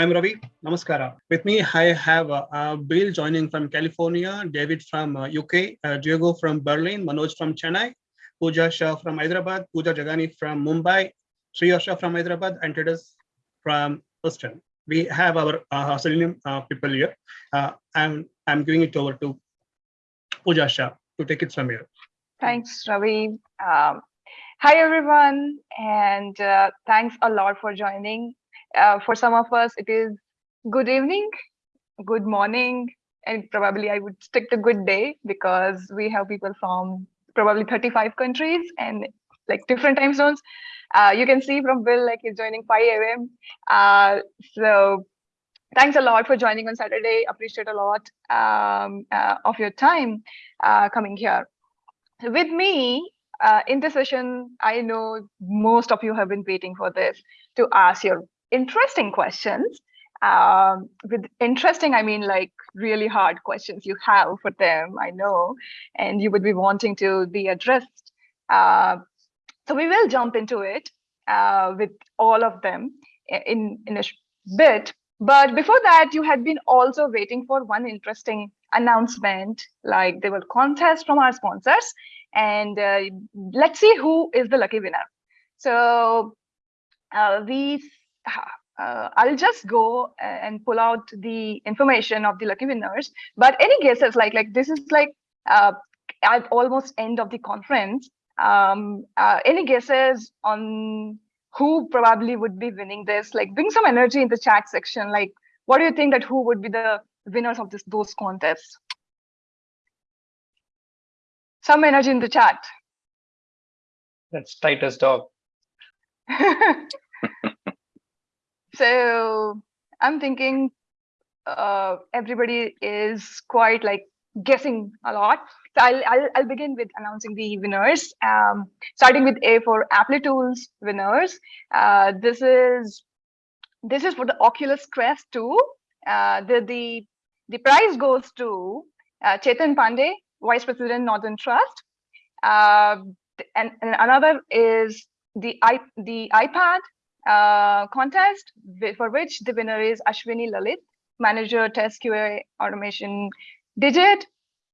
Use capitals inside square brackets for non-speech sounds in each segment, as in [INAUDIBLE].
I'm Ravi. Namaskara. With me, I have uh, Bill joining from California, David from uh, UK, uh, Diego from Berlin, Manoj from Chennai, Pooja Shah from Hyderabad, Pooja Jagani from Mumbai, Shriya Shah from Hyderabad, and Titus from Houston. We have our uh, Selenium uh, people here. Uh, I'm, I'm giving it over to Pooja Shah to take it from here. Thanks, Ravi. Um, hi, everyone, and uh, thanks a lot for joining. Uh, for some of us, it is good evening, good morning, and probably I would stick to good day because we have people from probably 35 countries and like different time zones. Uh, you can see from Bill, like he's joining 5 a.m. Uh, so thanks a lot for joining on Saturday. Appreciate a lot um, uh, of your time uh, coming here. With me uh, in this session, I know most of you have been waiting for this to ask your interesting questions. Um, with interesting, I mean like really hard questions you have for them, I know, and you would be wanting to be addressed. Uh, so we will jump into it uh, with all of them in, in a bit. But before that, you had been also waiting for one interesting announcement, like there were contests from our sponsors, and uh, let's see who is the lucky winner. So uh, we uh, I'll just go and pull out the information of the lucky winners. But any guesses, like like this is like uh, at almost end of the conference. Um, uh, any guesses on who probably would be winning this? Like bring some energy in the chat section. Like what do you think that who would be the winners of this those contests? Some energy in the chat. That's Titus dog. [LAUGHS] so i'm thinking uh, everybody is quite like guessing a lot. So I'll, I'll, I'll begin with announcing the winners. Um, starting with a for Applitools winners. Uh, this is this is for the oculus quest 2 uh, the the the prize goes to uh, chetan pandey vice president northern trust. Uh, and, and another is the i the ipad uh, contest for which the winner is Ashwini Lalit, manager test QA automation digit.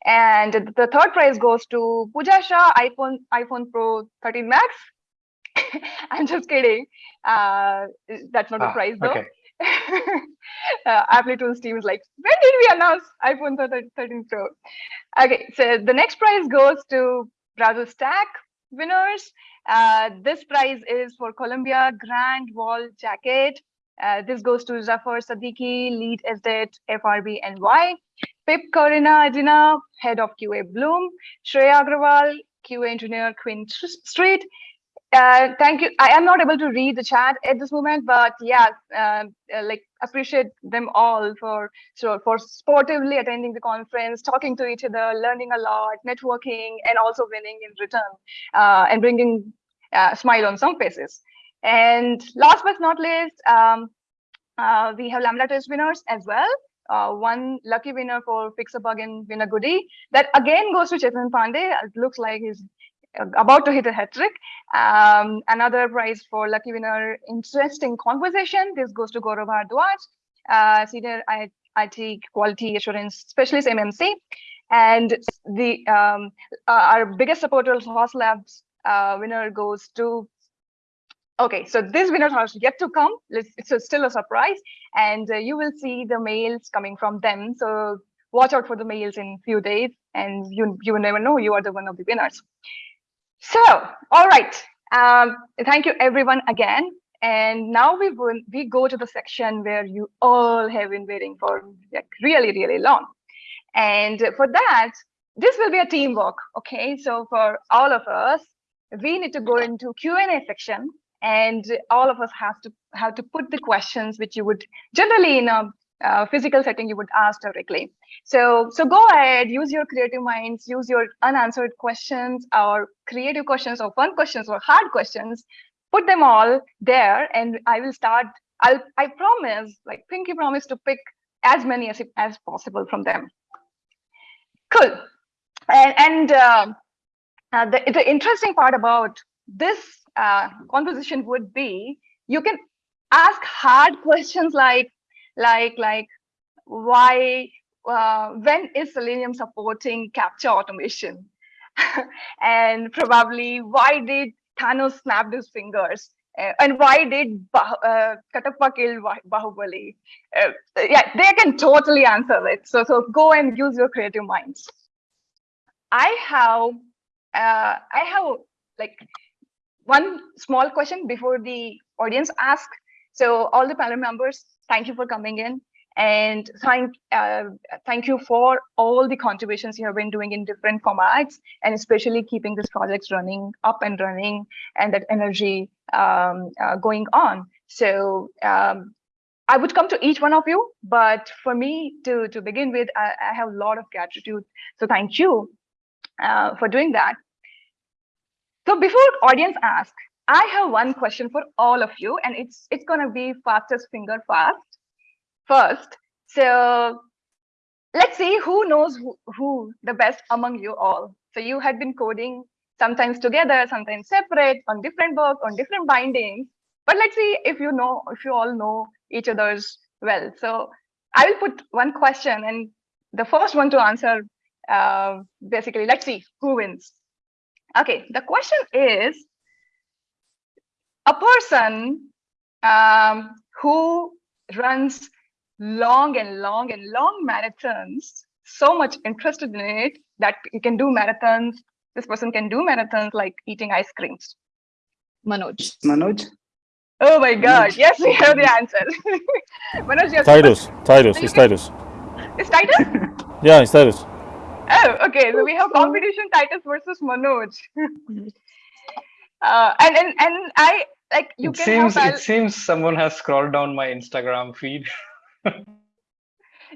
And the third prize goes to Pooja Shah, iPhone, iPhone Pro 13 Max. [LAUGHS] I'm just kidding. Uh, that's not ah, a prize though. Okay. [LAUGHS] uh, team is like, when did we announce iPhone 13 Pro? Okay, so the next prize goes to Browser Stack winners. Uh, this prize is for Columbia Grand Wall Jacket. Uh, this goes to Zafar Sadiki, lead estate FRB NY. Pip Corina Adina, head of QA Bloom. Shreya Agrawal, QA engineer Queen Street. Uh, thank you. I am not able to read the chat at this moment, but yeah, uh, uh, like appreciate them all for for sportively attending the conference, talking to each other, learning a lot, networking, and also winning in return, uh, and bringing a uh, smile on some faces. And last but not least, um, we have Lambda test winners as well. Uh, one lucky winner for Fix a Bug and Win a Goodie. That again goes to Chetan Pandey. It looks like he's about to hit a hat trick. Um, another prize for lucky winner, interesting conversation. This goes to Gaurav Bhardwaj, uh, senior IT quality assurance specialist MMC. And the um, uh, our biggest supporter, Sauce Labs uh, winner goes to Okay, so this winners are yet to come. It's still a surprise, and uh, you will see the mails coming from them. So watch out for the mails in few days, and you you will never know you are the one of the winners. So, all right. Um, thank you everyone again. And now we will, we go to the section where you all have been waiting for like really, really long. And for that, this will be a teamwork. Okay, so for all of us, we need to go into Q&A section and all of us have to have to put the questions which you would generally in a uh, physical setting you would ask directly. So, so go ahead, use your creative minds, use your unanswered questions or creative questions or fun questions or hard questions, put them all there and I will start, I'll, I promise, like Pinky promise to pick as many as, as possible from them. Cool. And, and uh, uh, the, the interesting part about this uh, conversation would be, you can ask hard [LAUGHS] questions like, like like why uh, when is Selenium supporting CAPTCHA automation? [LAUGHS] and probably why did Thanos snap his fingers? Uh, and why did bah uh, Katappa kill Bah- Bahubali? Uh, yeah, they can totally answer it. So, so go and use your creative minds. I have, uh, I have like one small question before the audience ask. So all the panel members, thank you for coming in and thank uh, thank you for all the contributions you have been doing in different formats and especially keeping this project running up and running and that energy um, uh, going on. So um, I would come to each one of you, but for me to to begin with, I, I have a lot of gratitude. So thank you uh, for doing that. So before audience ask, I have one question for all of you, and it's it's gonna be fastest finger fast first. So let's see who knows who, who the best among you all. So you had been coding sometimes together, sometimes separate, on different books, on different bindings. But let's see if you know, if you all know each other's well. So I will put one question, and the first one to answer, uh, basically, let's see who wins. Okay, the question is, a person um, who runs long and long and long marathons, so much interested in it that you can do marathons. This person can do marathons like eating ice creams. Manoj. Manoj? Oh my God. Yes, we have the answer. [LAUGHS] Manoj, yes. Titus, Titus, it's Titus. Is Titus? Yeah, it's Titus. Oh, okay. So we have competition Titus versus Manoj. [LAUGHS] uh, and, and, and I, like, you it can seems it seems someone has scrolled down my Instagram feed.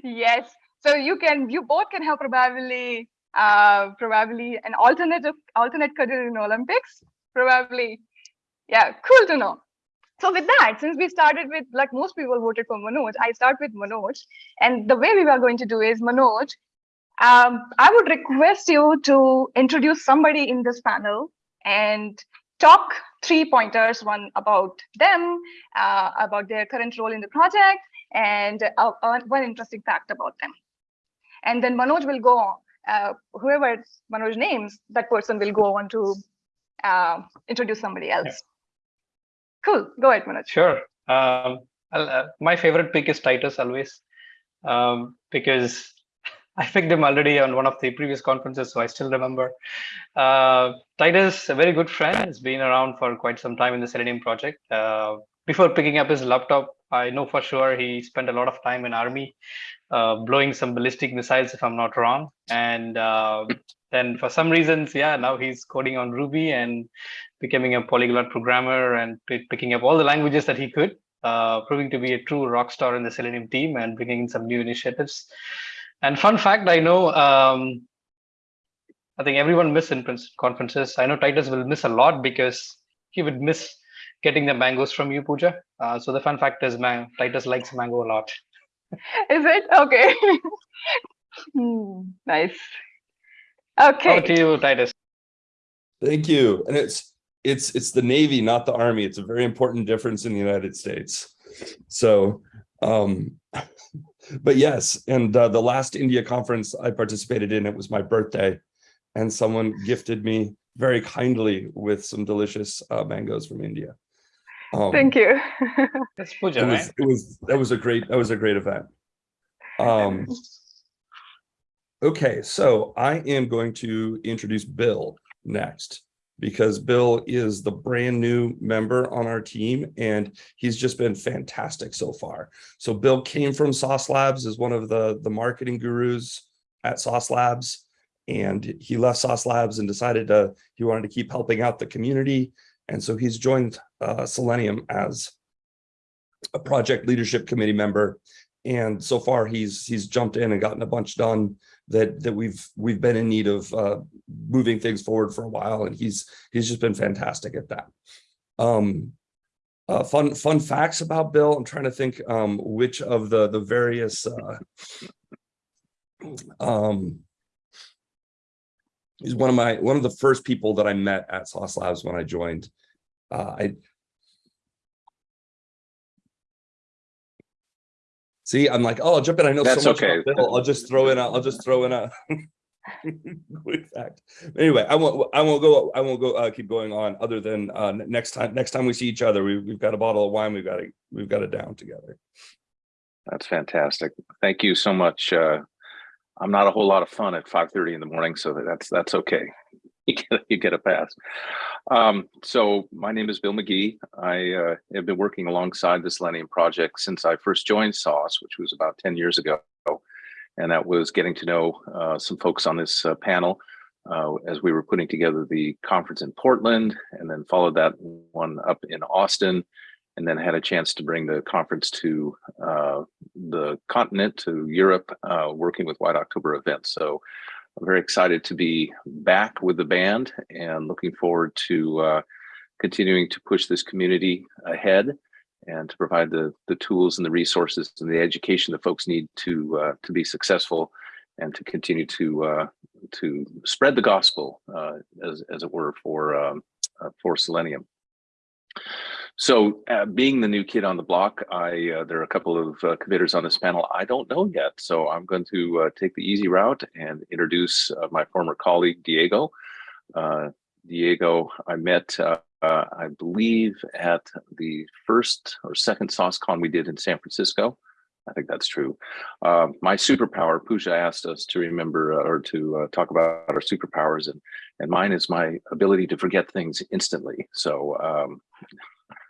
Yes. So you can, you both can have probably, uh, probably an alternative, alternate career in Olympics. Probably. Yeah, cool to know. So with that, since we started with, like most people voted for Manoj, I start with Manoj. And the way we are going to do is Manoj, um, I would request you to introduce somebody in this panel and talk three pointers, one about them, uh, about their current role in the project, and uh, uh, one interesting fact about them. And then Manoj will go on, uh, whoever Manoj names, that person will go on to uh, introduce somebody else. Cool, go ahead, Manoj. Sure. Um, uh, my favorite pick is Titus always, um, because I picked him already on one of the previous conferences, so I still remember. Uh, Titus, a very good friend, has been around for quite some time in the Selenium project. Uh, before picking up his laptop, I know for sure he spent a lot of time in army, uh, blowing some ballistic missiles, if I'm not wrong. And uh, then for some reasons, yeah, now he's coding on Ruby and becoming a polyglot programmer and picking up all the languages that he could, uh, proving to be a true rock star in the Selenium team and bringing in some new initiatives. And fun fact, I know, um, I think everyone miss in conferences. I know Titus will miss a lot because he would miss getting the mangoes from you, Pooja. Uh, so the fun fact is, man, Titus likes mango a lot. [LAUGHS] Is it? Okay. [LAUGHS] Hmm, nice. Okay. Over to you, Titus. Thank you. And it's it's it's the Navy, not the Army. It's a very important difference in the United States. So, um, but yes, and uh, the last India conference I participated in, it was my birthday, and someone gifted me very kindly with some delicious uh, mangoes from India. Um, Thank you. [LAUGHS] That's Pooja, It right? was it was that was a great that was a great event. Um, okay, so I am going to introduce Bill next because Bill is the brand new member on our team and he's just been fantastic so far. So Bill came from Sauce Labs as one of the the marketing gurus at Sauce Labs and he left Sauce Labs and decided to he wanted to keep helping out the community and so he's joined uh, Selenium as a project leadership committee member. And so far he's he's jumped in and gotten a bunch done that that we've we've been in need of uh, moving things forward for a while. And he's he's just been fantastic at that. Um, uh, fun fun facts about Bill. I'm trying to think um, which of the the various uh, um, he's one of my one of the first people that I met at Sauce Labs when I joined. Uh, I See, I'm like, oh, I'll jump in. I know That's so much okay. Bill. I'll just throw in. A, I'll just throw in a [LAUGHS] quick fact. Anyway, I won't. I won't go. I won't go. Uh, keep going on. Other than uh, next time. Next time we see each other, we, we've got a bottle of wine. We've got it. We've got it down together. That's fantastic. Thank you so much. Uh, I'm not a whole lot of fun at 5:30 in the morning, so that's that's okay. [LAUGHS] You get you get a pass. Um, so my name is Bill McGee. I uh, have been working alongside the Selenium project since I first joined Sauce, which was about 10 years ago, and that was getting to know uh, some folks on this uh, panel uh, as we were putting together the conference in Portland, and then followed that one up in Austin, and then had a chance to bring the conference to uh, the continent, to Europe, uh, working with White October events. So I'm very excited to be back with the band and looking forward to uh, continuing to push this community ahead and to provide the the tools and the resources and the education that folks need to uh, to be successful and to continue to uh, to spread the gospel uh, as as it were for um, uh, for Selenium. So, uh, being the new kid on the block, I uh, there are a couple of uh, committers on this panel I don't know yet. So I'm going to uh, take the easy route and introduce uh, my former colleague Diego. Uh, Diego, I met, I believe, at the first or second SauceCon we did in San Francisco. I think that's true. Uh, my superpower, Pooja asked us to remember or to talk about our superpowers, and and mine is my ability to forget things instantly. So um,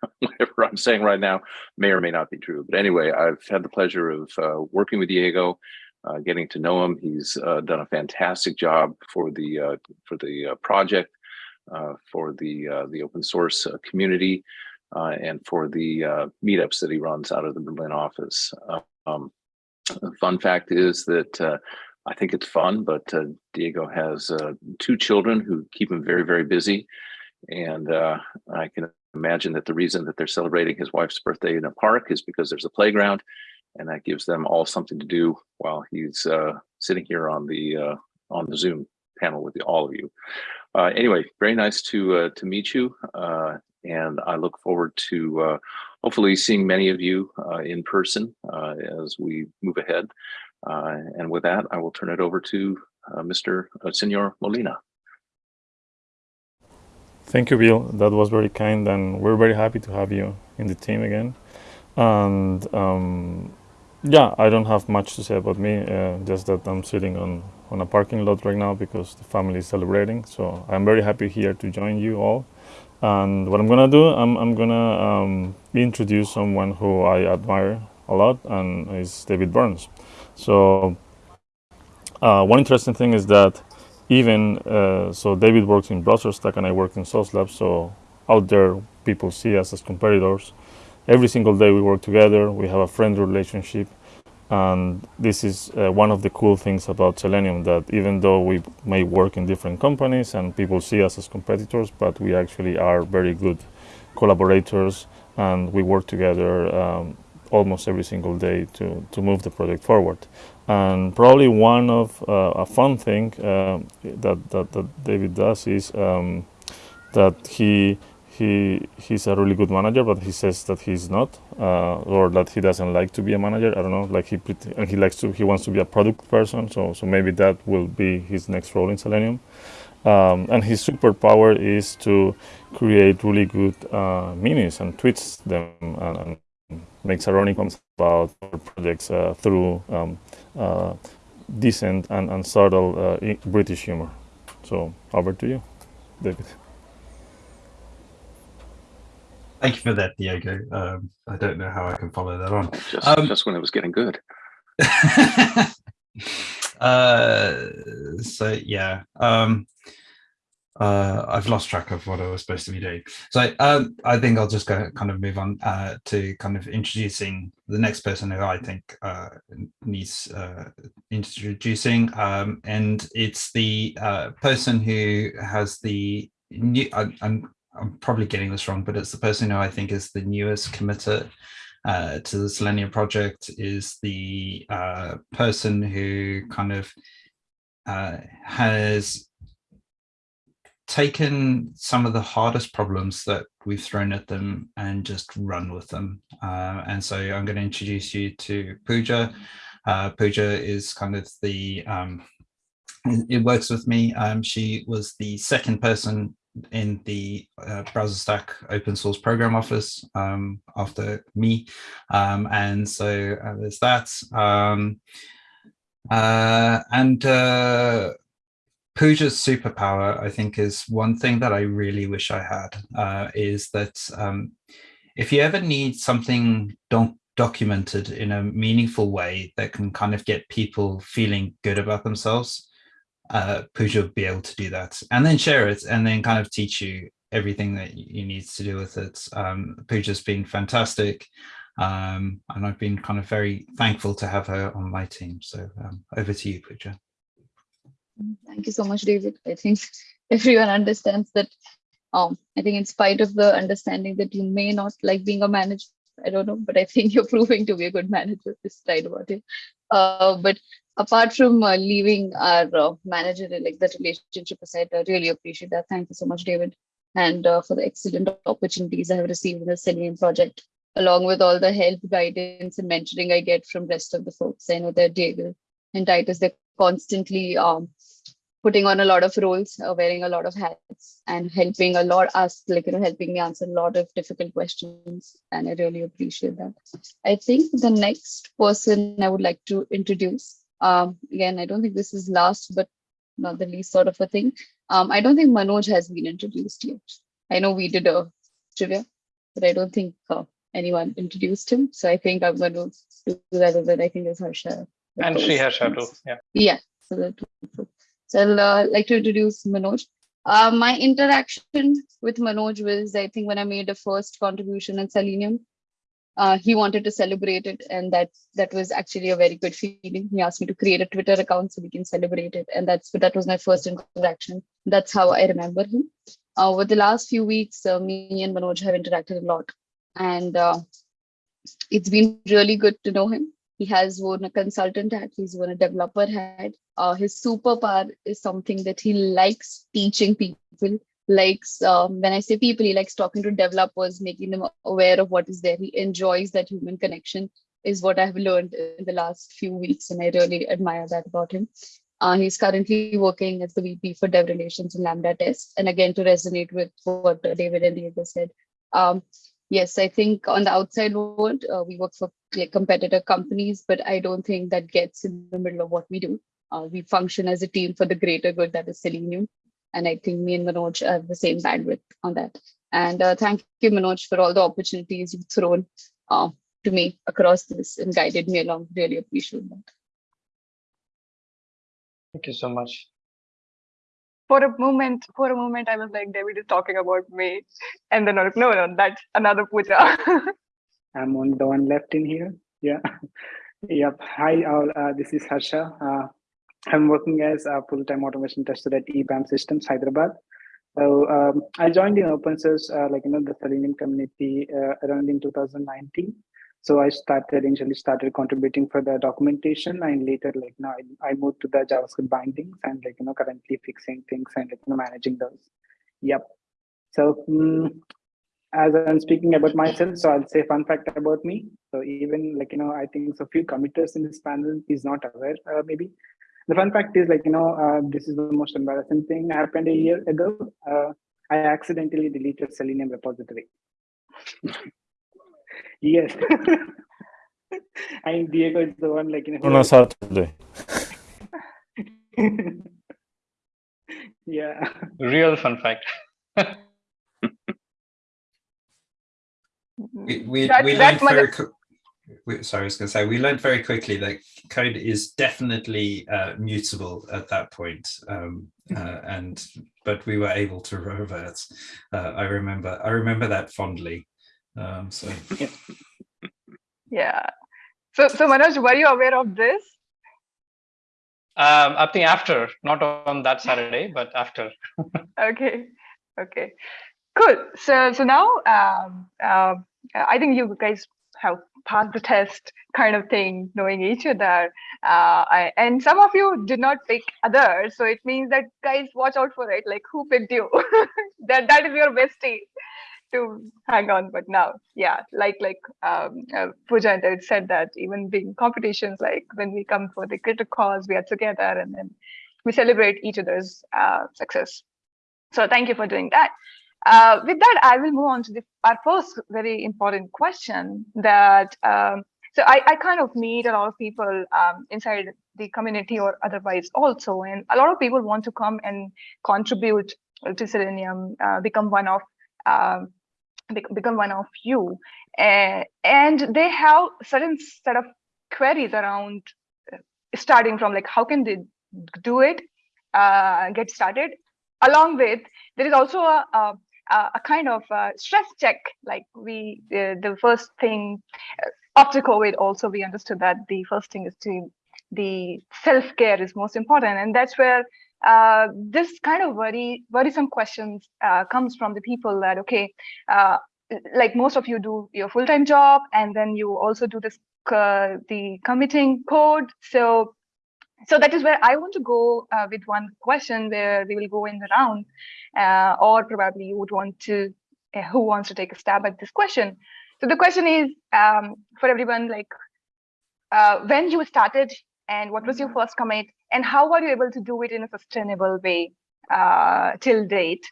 [LAUGHS] whatever I'm saying right now may or may not be true. But anyway, I've had the pleasure of uh, working with Diego, uh, getting to know him. He's uh, done a fantastic job for the uh, for the uh, project, uh, for the the open source community, and for the meetups that he runs out of the Berlin office. Um, fun fact is that. I think it's fun, but Diego has two children who keep him very, very busy. And uh, I can imagine that the reason that they're celebrating his wife's birthday in a park is because there's a playground and that gives them all something to do while he's uh, sitting here on the uh, on the Zoom panel with all of you. Uh, anyway, very nice to uh, to meet you, uh, and I look forward to uh, hopefully seeing many of you in person as we move ahead. And with that, I will turn it over to Mr. Senor Molina. Thank you, Bill. That was very kind, and we're very happy to have you in the team again. And um, yeah, I don't have much to say about me. Uh, just that I'm sitting on on a parking lot right now because the family is celebrating. So I'm very happy here to join you all. And what I'm gonna do, I'm I'm gonna um, introduce someone who I admire a lot, and is David Burns. So uh, one interesting thing is that even uh, so david works in browserstack and i work in sauce lab so out there people see us as competitors. Every single day we work together we have a friendly relationship and this is uh, one of the cool things about selenium that even though we may work in different companies and people see us as competitors but we actually are very good collaborators and we work together um, almost every single day to, to move the project forward and probably one of uh, a fun thing uh, that, that that David does is um, that he he he's a really good manager, but he says that he's not, uh, or that he doesn't like to be a manager. I don't know, like he and he likes to he wants to be a product person. So so maybe that will be his next role in Selenium. Um, and his superpower is to create really good uh, minis and tweets them and, and makes ironic comments about projects uh, through um, decent and, and subtle uh, British humor. So over to you, David. Thank you for that, Diego. Um, I don't know how I can follow that on. Just, Um, just when it was getting good. [LAUGHS] uh, so yeah, um, uh, I've lost track of what I was supposed to be doing. So um, I think I'll just go kind of move on uh, to kind of introducing the next person who I think uh, needs uh, introducing, um, and it's the uh, person who has the new. I, I'm I'm probably getting this wrong, but it's the person who I think is the newest committer uh, to the Selenium project is the person who kind of has taken some of the hardest problems that we've thrown at them and just run with them. Uh, and so I'm going to introduce you to Pooja. Uh, Pooja is kind of the, um, it works with me. Um, she was the second person in the uh, BrowserStack open source program office um, after me. Um, and so uh, there's that. Um, uh, and uh, Pooja's superpower, I think, is one thing that I really wish I had, uh, is that um, if you ever need something doc documented in a meaningful way that can kind of get people feeling good about themselves, uh, Pooja will be able to do that and then share it and then kind of teach you everything that you need to do with it. Um, Pooja's been fantastic. Um, and I've been kind of very thankful to have her on my team. So um, over to you, Pooja. Thank you so much, David. I think [LAUGHS] everyone understands that. Um, I think in spite of the understanding that you may not like being a manager, I don't know, but I think [LAUGHS] you're proving to be a good manager this time about it. Uh, but apart from uh, leaving our uh, manager, like that relationship aside, I really appreciate that. Thank you so much, David, and uh, for the excellent opportunities I have received in the Selenium project, along with all the help, guidance, and mentoring I get from rest of the folks. I know that Diego and Titus, they're constantly um, putting on a lot of roles, uh, wearing a lot of hats, and helping a lot us, like you know, helping me answer a lot of difficult questions, and I really appreciate that. I think the next person I would like to introduce um, again, I don't think this is last, but not the least sort of a thing. Um, I don't think Manoj has been introduced yet. I know we did a trivia, but I don't think uh, anyone introduced him. So I think I'm going to do that. But I think there's Harsha. And Sri Harsha too. Yeah. Yeah. So, that, so I'll uh, like to introduce Manoj. Uh, my interaction with Manoj was, I think, when I made a first contribution in Selenium, uh, he wanted to celebrate it and that that was actually a very good feeling. He asked me to create a twitter account so we can celebrate it and that's that was my first interaction. That's how i remember him. Uh, over the last few weeks uh, me and manoj have interacted a lot and uh, it's been really good to know him he has worn a consultant hat he's worn a developer hat uh, his superpower is something that he likes teaching people likes um, when I say people, he likes talking to developers, making them aware of what is there. He enjoys that human connection is what I've learned in the last few weeks, and I really admire that about him. Uh, he's currently working as the VP for Dev Relations in Lambda Test. And again, to resonate with what David and Diego said, um, yes, I think on the outside world, uh, we work for like, competitor companies, but I don't think that gets in the middle of what we do. Uh, we function as a team for the greater good that is Selenium. And I think me and Manoj have the same bandwidth on that. And uh, thank you, Manoj, for all the opportunities you've thrown uh, to me across this and guided me along. Really appreciate that. Thank you so much. For a moment, for a moment, I was like, David is talking about me. And then I was like, no, no, that's another Pooja. [LAUGHS] I'm on the one left in here. Yeah. [LAUGHS] yep. Hi, all. Uh, this is Harsha. Uh, I'm working as a full-time automation tester at EPAM Systems, Hyderabad. So um, I joined in open source, uh, like you know, the Selenium community uh, around in 2019. So I started initially started contributing for the documentation, and later, like now, I, I moved to the JavaScript bindings, and like you know, currently fixing things and like, you know, managing those. Yep. So um, as I'm speaking about myself, so I'll say fun fact about me. So even like you know, I think so few committers in this panel is not aware, uh, maybe the fun fact is like, you know, uh, this is the most embarrassing thing happened a year ago. Uh, I accidentally deleted Selenium repository. [LAUGHS] yes. [LAUGHS] I think Diego is the one like, you know. On a Saturday. yeah. Real fun fact. [LAUGHS] we we, That- we learned very we, sorry, I was going to say we learned very quickly that code is definitely uh, mutable at that point, um, uh, and but we were able to revert. Uh, I remember I remember that fondly. Um, so yeah. So, so Manoj, were you aware of this? Um, I think after, not on that Saturday, but after. [LAUGHS] Okay. Okay. Cool. So, so now, um, uh, I think you guys have passed the test kind of thing, knowing each other. Uh, I, and some of you did not pick others. So it means that guys, watch out for it. Like who picked you? [LAUGHS] that that is your bestie to hang on. But now, yeah, like like um, uh, Pooja and said that even being competitions, like when we come for the greater cause, we are together and then we celebrate each other's uh, success. So thank you for doing that. Uh, with that, I will move on to the, our first very important question that, um, so I, I kind of meet a lot of people um, inside the community or otherwise also, and a lot of people want to come and contribute to Selenium, uh, become one of um, become one of you, uh, and they have certain set of queries around uh, starting from like how can they do it, uh, get started, along with there is also a, a a kind of uh, stress check like we uh, the first thing after covid also we understood that the first thing is to the self-care is most important. And that's where uh, this kind of worry worrisome questions uh, comes from the people that okay uh, like most of you do your full-time job and then you also do this uh, the committing code. So so that is where I want to go uh, with one question where we will go in the round, uh, or probably you would want to, uh, who wants to take a stab at this question? So the question is um, for everyone, like uh, when you started and what was your first commit and how are you able to do it in a sustainable way uh, till date,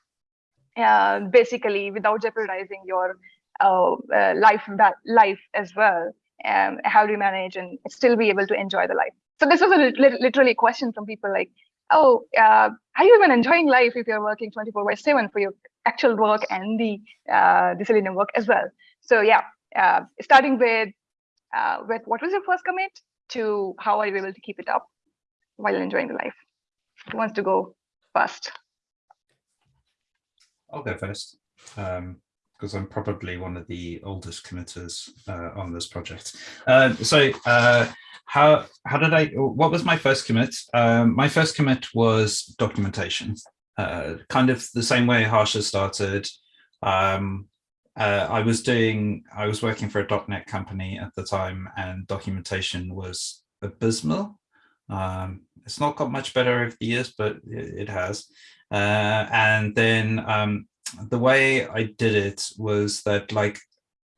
uh, basically without jeopardizing your life, life as well. Um, how do you manage and still be able to enjoy the life? So this was a li literally a question from people like, oh, uh, are you even enjoying life if you're working 24 by 7 for your actual work and the uh, the Selenium work as well? So yeah, uh, starting with uh, with what was your first commit to how are you able to keep it up while enjoying the life? Who wants to go first? I'll go first. Um, because I'm probably one of the oldest committers uh, on this project. Uh, so uh, how how did I, what was my first commit? Um, my first commit was documentation, uh, kind of the same way Harsha started. Um, uh, I was doing, I was working for a .NET company at the time and documentation was abysmal. Um, it's not got much better over the years, but it, it has. Uh, and then um, the way I did it was that like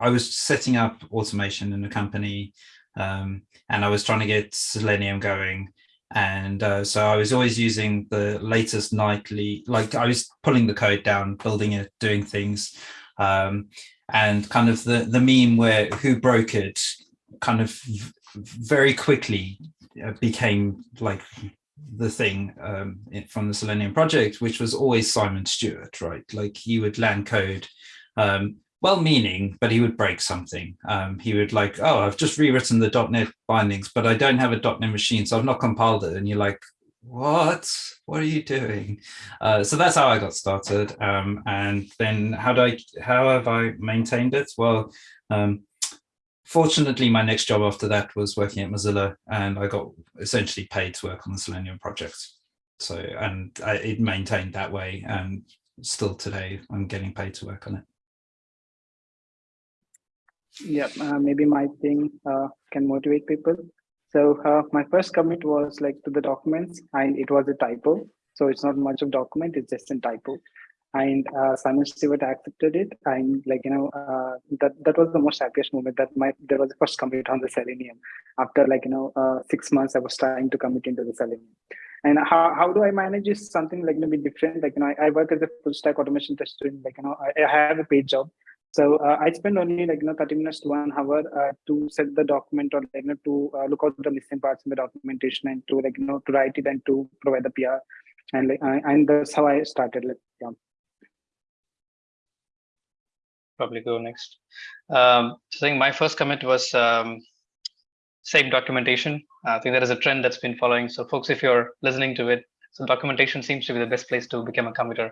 I was setting up automation in a company um, and I was trying to get Selenium going. And uh, so I was always using the latest nightly, like I was pulling the code down, building it, doing things. Um, and kind of the, the meme where who broke it kind of very quickly uh, became like the thing um, from the Selenium project, which was always Simon Stewart, right? Like he would land code um, well-meaning, but he would break something. Um, he would like, oh, I've just rewritten the .NET bindings, but I don't have a .NET machine, so I've not compiled it. And you're like, what? What are you doing? Uh, so that's how I got started. Um, and then how do I, how have I maintained it? Well, um, fortunately, my next job after that was working at Mozilla, and I got essentially paid to work on the Selenium project. So, and I, it maintained that way, and still today, I'm getting paid to work on it yeah uh, maybe my thing uh, can motivate people. So uh, my first commit was like to the documents and it was a typo. So it's not much of document it's just a typo. And uh, Simon Stewart accepted it and like you know uh, that that was the most happiest moment that my there was the first commit on the Selenium. After like you know uh, six months I was trying to commit into the Selenium. And how, how do I manage is something like you know be different like you know I, I work as a full stack automation tester like you know I, I have a paid job so uh, I spend only like you know 30 minutes to one hour uh, to set the document or like you know to uh, look out the missing parts in the documentation and to like you know to write it and to provide the PR and like and that's how I started like yeah. Probably go next. Um, so I think my first commit was um, same documentation. I think there is a trend that's been following. So folks, if you're listening to it, so documentation seems to be the best place to become a committer.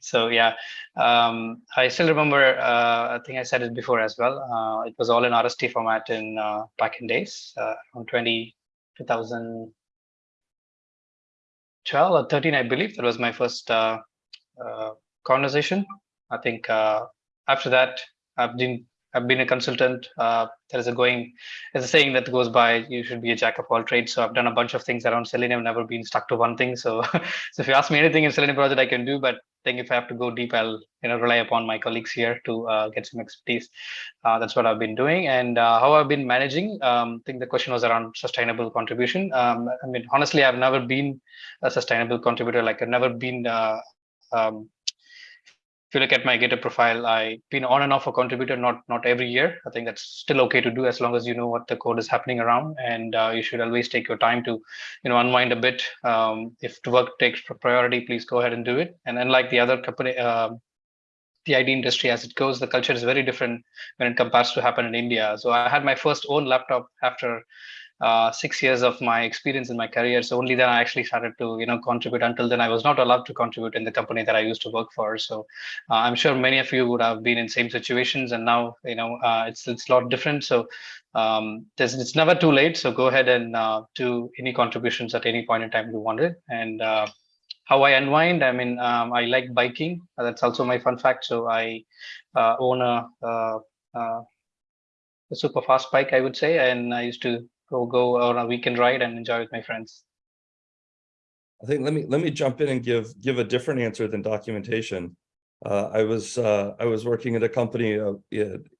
So yeah, um, I still remember, uh, I think I said it before as well. Uh, it was all in RST format in uh, back in days, uh, on 20, 2012 or 13, I believe. That was my first uh, uh, conversation. I think after that, I've been I've been a consultant. Uh, there is a going, there's a saying that goes by, you should be a jack of all trades. So I've done a bunch of things around Selenium, never been stuck to one thing. So, [LAUGHS] so if you ask me anything in Selenium project, I can do, but I think if I have to go deep, I'll you know rely upon my colleagues here to uh, get some expertise. Uh, that's what I've been doing, and uh, how I've been managing. Um, I think the question was around sustainable contribution. Um, I mean, honestly, I've never been a sustainable contributor. Like I've never been uh, um, if you look at my GitHub profile, I've been on and off a contributor, not not every year. I think that's still okay to do as long as you know what the code is happening around, and uh, you should always take your time to, you know, unwind a bit. Um, if the work takes priority, please go ahead and do it. And unlike the other company, uh, the IT industry as it goes, the culture is very different when it compares to happen in India. So I had my first own laptop after uh, six years of my experience in my career. So only then I actually started to, you know, contribute. Until then, I was not allowed to contribute in the company that I used to work for. So uh, I'm sure many of you would have been in same situations, and now, you know, uh, it's it's a lot different. So um, it's never too late. So go ahead and uh, do any contributions at any point in time you wanted. And uh, how I unwind, I mean, um, I like biking. That's also my fun fact. So I own a, a super fast bike, I would say, and I used to go go on a weekend ride and enjoy with my friends. I think let me let me jump in and give give a different answer than documentation. Uh, I was uh, I was working at a company uh,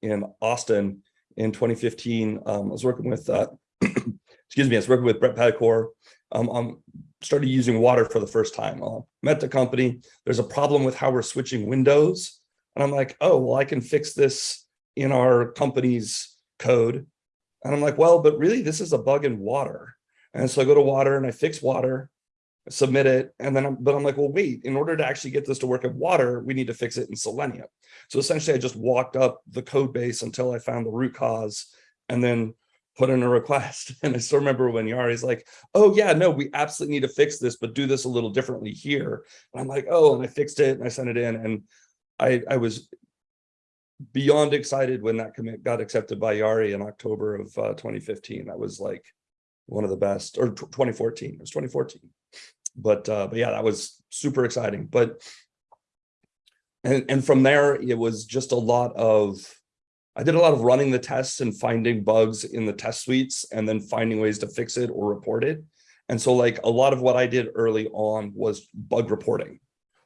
in Austin in 2015. Um, I was working with uh, [CLEARS THROAT] excuse me, I was working with Bret Pettichord. Um, um, started using Watir for the first time. Uh, met the company. There's a problem with how we're switching windows, and I'm like, oh well, I can fix this in our company's code and I'm like, well, but really this is a bug in Watir. And so I go to Watir and I fix Watir, submit it. And then I'm, but I'm like, well, wait, in order to actually get this to work in Watir, we need to fix it in Selenium. So essentially I just walked up the code base until I found the root cause and then put in a request. [LAUGHS] And I still remember when Jari's like, oh yeah, no, we absolutely need to fix this, but do this a little differently here. And I'm like, oh, and I fixed it and I sent it in. And I, I was beyond excited when that commit got accepted by Jari in October of uh, 2015. That was like one of the best, or 2014. It was 2014. But uh, but yeah, that was super exciting. But and and from there, it was just a lot of. I did a lot of running the tests and finding bugs in the test suites, and then finding ways to fix it or report it. And so, like a lot of what I did early on was bug reporting.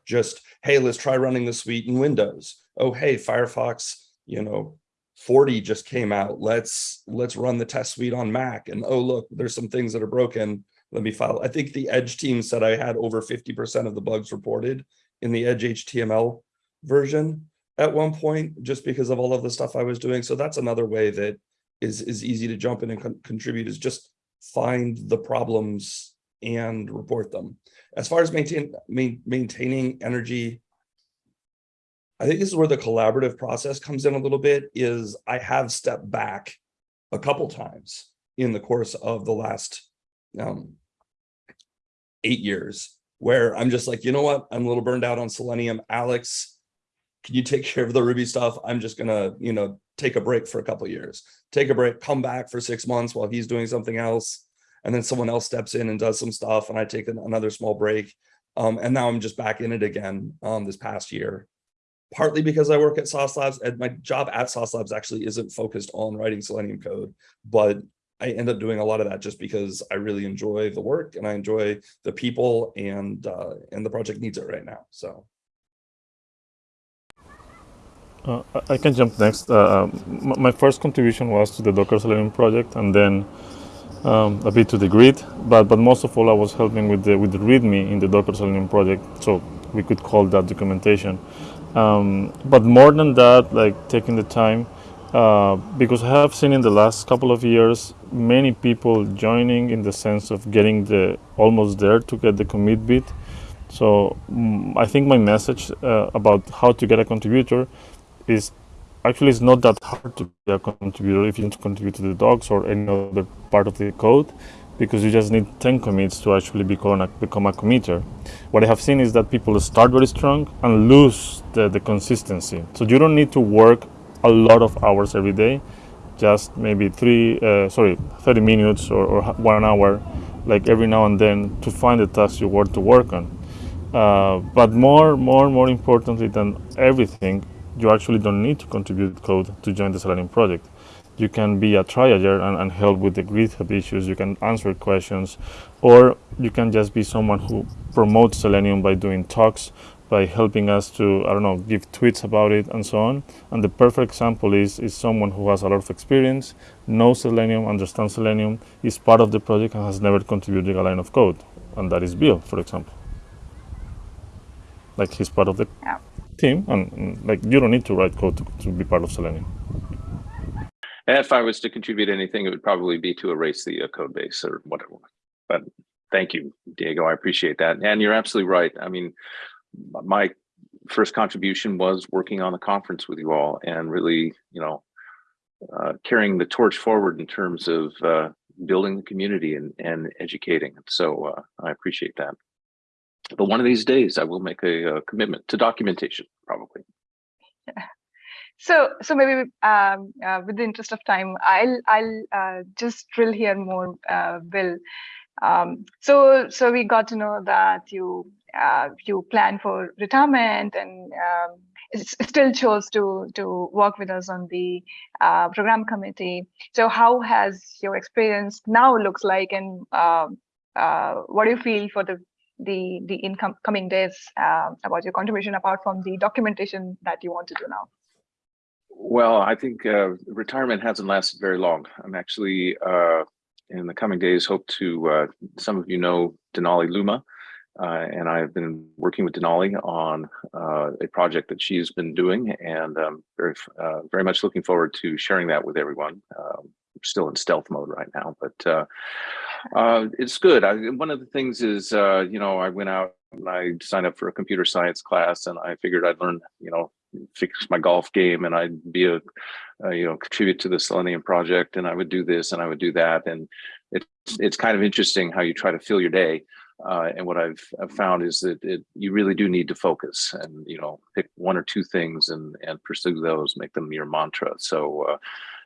Just hey, let's try running the suite in Windows oh, hey, Firefox, you know, 40 just came out. Let's let's run the test suite on Mac. And oh, look, there's some things that are broken. Let me file. I think the Edge team said I had over 50% of the bugs reported in the Edge HTML version at one point, just because of all of the stuff I was doing. So that's another way that is, is easy to jump in and con contribute is just find the problems and report them. As far as maintain, main, maintaining energy I think this is where the collaborative process comes in a little bit is I have stepped back a couple times in the course of the last um, eight years where I'm just like, you know what, I'm a little burned out on Selenium. Alex, can you take care of the Ruby stuff? I'm just gonna, you know, take a break for a couple years, take a break, come back for six months while he's doing something else. And then someone else steps in and does some stuff and I take another small break. Um, and now I'm just back in it again um, this past year partly because I work at Sauce Labs and my job at Sauce Labs actually isn't focused on writing Selenium code, but I end up doing a lot of that just because I really enjoy the work and I enjoy the people and uh, and the project needs it right now. So. Uh, I can jump next. Uh, um, my first contribution was to the Docker Selenium project, and then um, a bit to the grid. But but most of all, I was helping with the with the README in the Docker Selenium project, so we could call that documentation. Um, but more than that, like taking the time, uh, because I have seen in the last couple of years many people joining in the sense of getting the almost there to get the commit bit. So um, I think my message uh, about how to get a contributor is actually it's not that hard to be a contributor if you want to contribute to the docs or any other part of the code because you just need 10 commits to actually become a, become a committer. What I have seen is that people start very strong and lose the, the consistency. So you don't need to work a lot of hours every day, just maybe three, uh, sorry, 30 minutes or, or, one hour, like every now and then to find the tasks you want to work on. Uh, but more, more, more importantly than everything, you actually don't need to contribute code to join the Selenium project. You can be a triager and, and help with the GitHub issues. You can answer questions, or you can just be someone who promotes Selenium by doing talks, by helping us to, I don't know, give tweets about it and so on. And the perfect example is, is someone who has a lot of experience, knows Selenium, understands Selenium, is part of the project and has never contributed a line of code. And that is Bill, for example. Like he's part of the Yeah. team and, and, like you don't need to write code to, to be part of Selenium. If I was to contribute anything, it would probably be to erase the uh, code base or whatever. But thank you, Diego. I appreciate that. And you're absolutely right. I mean, my first contribution was working on the conference with you all and really, you know, uh, carrying the torch forward in terms of uh, building the community and, and educating. So uh, I appreciate that. But one of these days, I will make a, a commitment to documentation, probably. [LAUGHS] So, so maybe um, uh, with the interest of time, I'll I'll uh, just drill here more, uh, Bill. Um, so, so we got to know that you uh, you plan for retirement and um, still chose to to work with us on the uh, program committee. So, how has your experience now looks like, and um uh, what do you feel for the the the income coming days about your contribution apart from the documentation that you want to do now? Well, I think uh, retirement hasn't lasted very long. I'm actually uh, in the coming days hope to. Uh, some of you know Denali Luma, uh, and I've been working with Denali on uh, a project that she's been doing, and um, very uh, very much looking forward to sharing that with everyone. Um, still in stealth mode right now, but it's good. I, one of the things is, you know, I went out and I signed up for a computer science class, and I figured I'd learn, you know, fix my golf game, and I'd be a, uh, you know, contribute to the Selenium project, and I would do this and I would do that, and it's it's kind of interesting how you try to fill your day. Uh, and what I've, I've found is that it, you really do need to focus and you know pick one or two things and and pursue those, make them your mantra. So uh,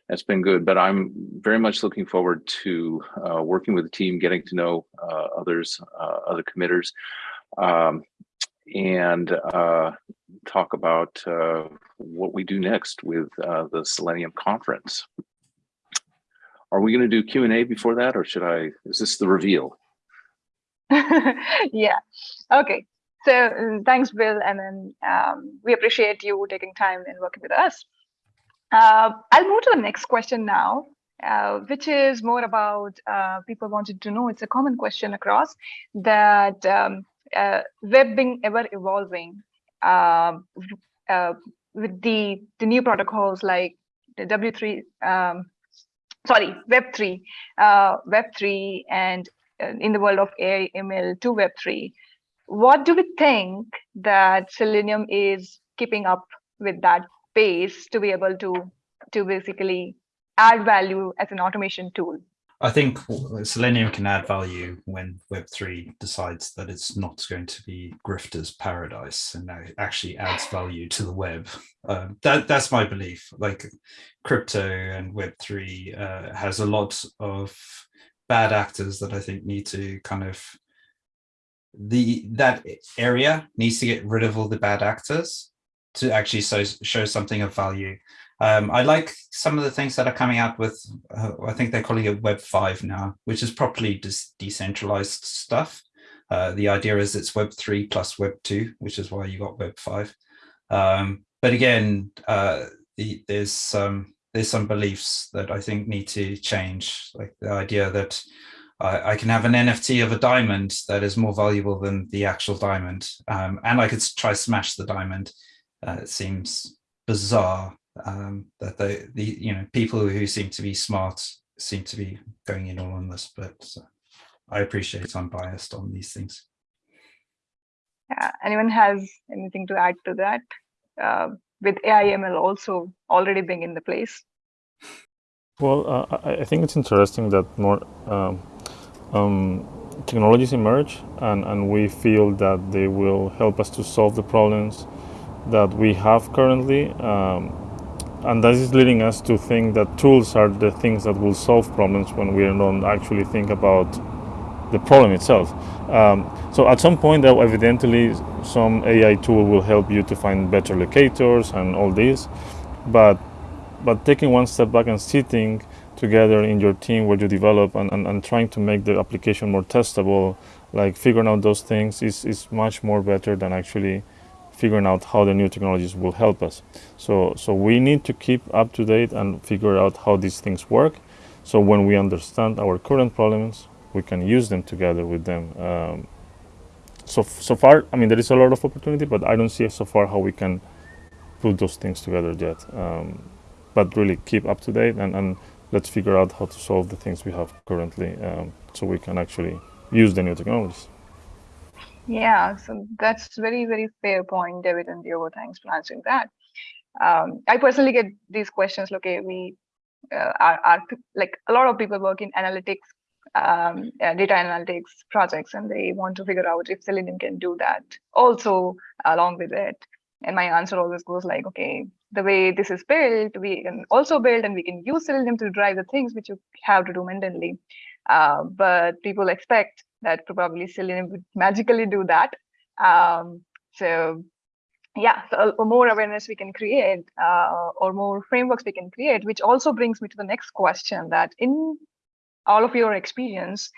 that's been good. But I'm very much looking forward to uh, working with the team, getting to know uh, others, uh, other committers, um, and uh, talk about uh, what we do next with uh, the Selenium conference. Are we going to do Q and A before that, or should I? Is this the reveal? [LAUGHS] yeah. Okay. So uh, thanks, Bill, and then um, we appreciate you taking time and working with us. Uh, I'll move to the next question now, uh, which is more about uh, people wanted to know. It's a common question across that um, uh, web being ever evolving um, uh, with the the new protocols like the W3, um, sorry, Web3, uh, Web3, and uh, in the world of AI, ML to Web3. What do we think that Selenium is keeping up with that pace to be able to to basically add value as an automation tool? I think Selenium can add value when Web3 decides that it's not going to be grifter's paradise and it actually adds value to the web. Um, that That's my belief. Like crypto and Web3 uh, has a lot of bad actors that I think need to kind of the that area needs to get rid of all the bad actors to actually so, show something of value. Um, I like some of the things that are coming out with, uh, I think they're calling it Web 5 now, which is properly decentralized stuff. Uh, the idea is it's Web 3 plus Web 2, which is why you got Web 5. Um, but again, uh, the, there's some there's some beliefs that I think need to change, like the idea that I, I can have an NFT of a diamond that is more valuable than the actual diamond, um, and I could try smash the diamond. Uh, it seems bizarre um, that the the you know people who seem to be smart seem to be going in all on this, but uh, I appreciate I'm biased on these things. Yeah. Anyone has anything to add to that? Uh, with AIML also already being in the place. Well, uh, I, I think it's interesting that more um, um, technologies emerge and, and we feel that they will help us to solve the problems that we have currently. Um, and that is leading us to think that tools are the things that will solve problems when we don't actually think about the problem itself. Um, so at some point, though, evidently, some AI tool will help you to find better locators and all this, but but taking one step back and sitting together in your team where you develop and, and, and trying to make the application more testable, like figuring out those things is, is much more better than actually figuring out how the new technologies will help us. So, so we need to keep up to date and figure out how these things work. So when we understand our current problems, we can use them together with them. Um, so, so far, I mean, there is a lot of opportunity, but I don't see so far how we can put those things together yet. Um, but really keep up to date and, and let's figure out how to solve the things we have currently um, so we can actually use the new technologies. Yeah, so that's very, very fair point, David and Diego. Thanks for answering that. Um, I personally get these questions. Okay, we uh, are, are like a lot of people work in analytics, um, uh, data analytics projects, and they want to figure out if Selenium can do that also along with it. And my answer always goes like, okay, the way this is built, we can also build and we can use Selenium to drive the things which you have to do manually. Uh, but people expect that probably Selenium would magically do that. Um, so yeah, so more awareness we can create uh, or more frameworks we can create, which also brings me to the next question that in all of your experience,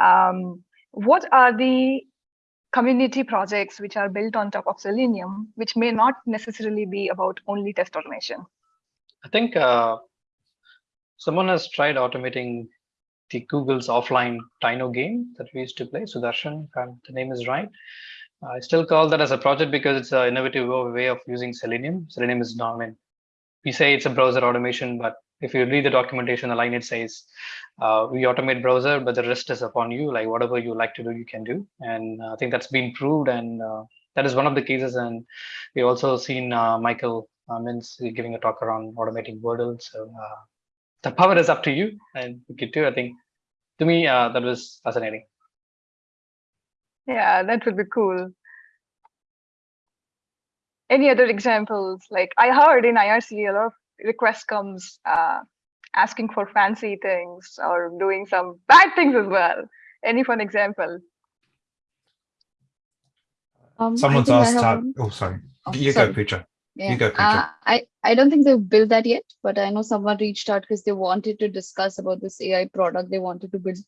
um, what are the community projects which are built on top of Selenium, which may not necessarily be about only test automation? I think uh, someone has tried automating the Google's offline Dino game that we used to play, Sudarshan, the name is right. I still call that as a project because it's an innovative way of using Selenium. Selenium is not, I mean, we say it's a browser automation, but if you read the documentation, the line it says, uh, we automate browser, but the rest is upon you. Like whatever you like to do, you can do. And uh, I think that's been proved. And uh, that is one of the cases. And we also seen uh, Michael uh, Mintz giving a talk around automating Wordle. So uh, the power is up to you and you can do. I think to me, that was fascinating. Yeah, that would be cool. Any other examples? Like I heard in IRC, a lot of request comes uh, asking for fancy things or doing some bad things as well. Any fun example? Um, Someone's asked how, oh, sorry. Oh, you sorry. go, Pooja. Yeah. You go, Uh, I, I don't think they've built that yet, but I know someone reached out because they wanted to discuss about this AI product they wanted to build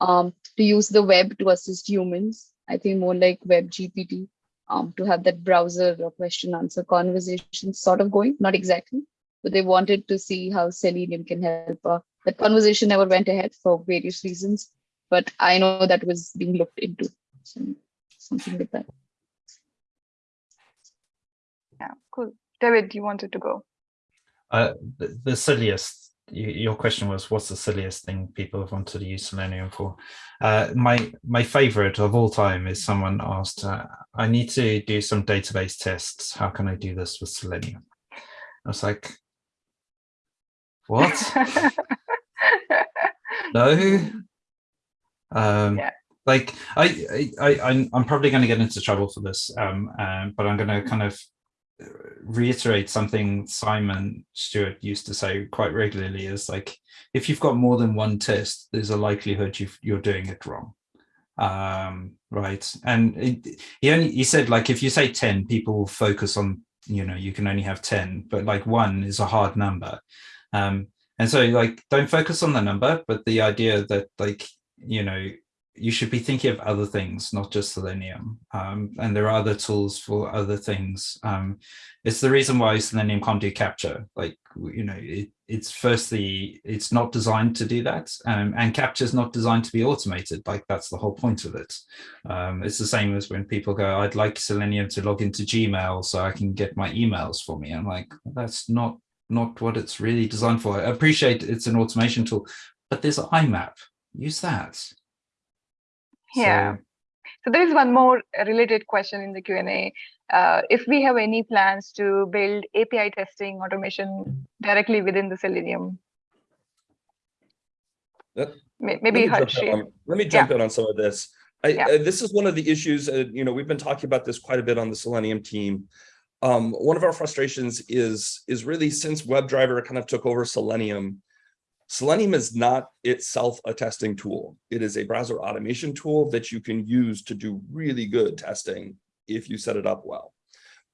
um, to use the web to assist humans. I think more like web GPT um, to have that browser or question answer conversation sort of going, not exactly, but they wanted to see how Selenium can help. Uh, that conversation never went ahead for various reasons, but I know that was being looked into. So, something like that. Yeah, cool. David, you wanted to go. Uh, the, the silliest your question was what's the silliest thing people have wanted to use selenium for uh, my my favorite of all time is someone asked uh, i need to do some database tests how can i do this with selenium i was like what? [LAUGHS] no. Um, yeah. Like I, I, I, I'm probably going to get into trouble for this, um, um, but I'm going to kind of reiterate something Simon Stewart used to say quite regularly is like, if you've got more than one test, there's a likelihood you you're doing it wrong. Um, right. And it, he only, he said like, if you say 10, people will focus on, you know, you can only have 10, but like one is a hard number. Um, and so like, don't focus on the number, but the idea that like, you know, you should be thinking of other things, not just Selenium. Um, and there are other tools for other things. Um, it's the reason why Selenium can't do CAPTCHA. Like, you know, it, it's firstly, it's not designed to do that. Um, and CAPTCHA is not designed to be automated. Like that's the whole point of it. Um, it's the same as when people go, I'd like Selenium to log into Gmail so I can get my emails for me. I'm like, that's not not what it's really designed for. I appreciate it's an automation tool, but there's IMAP. Use that. Yeah. So, so there is one more related question in the Q&A. Uh, if we have any plans to build API testing automation directly within the Selenium? That, Maybe let me, jump, on, let me jump yeah. in on some of this. I, yeah. uh, this is one of the issues, uh, you know, we've been talking about this quite a bit on the Selenium team um, one of our frustrations is, is really since WebDriver kind of took over Selenium, Selenium is not itself a testing tool. It is a browser automation tool that you can use to do really good testing if you set it up well.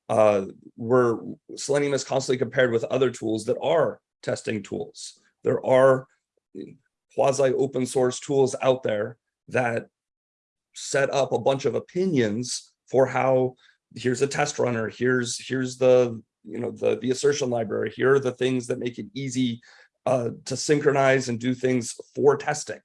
Uh, where Selenium is constantly compared with other tools that are testing tools. There are quasi open source tools out there that set up a bunch of opinions for how here's a test runner, here's here's the you know the the assertion library, here are the things that make it easy uh, to synchronize and do things for testing.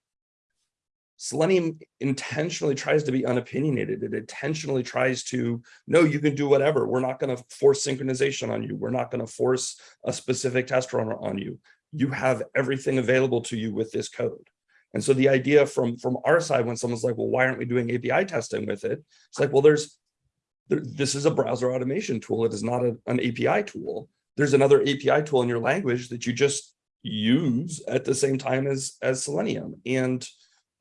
Selenium intentionally tries to be unopinionated. It intentionally tries to, no, you can do whatever. We're not going to force synchronization on you. We're not going to force a specific test runner on you. You have everything available to you with this code. And so the idea from, from our side, when someone's like, well, why aren't we doing API testing with it? It's like, well, there's, there, this is a browser automation tool. It is not a, an API tool. There's another API tool in your language that you just use at the same time as, as Selenium. And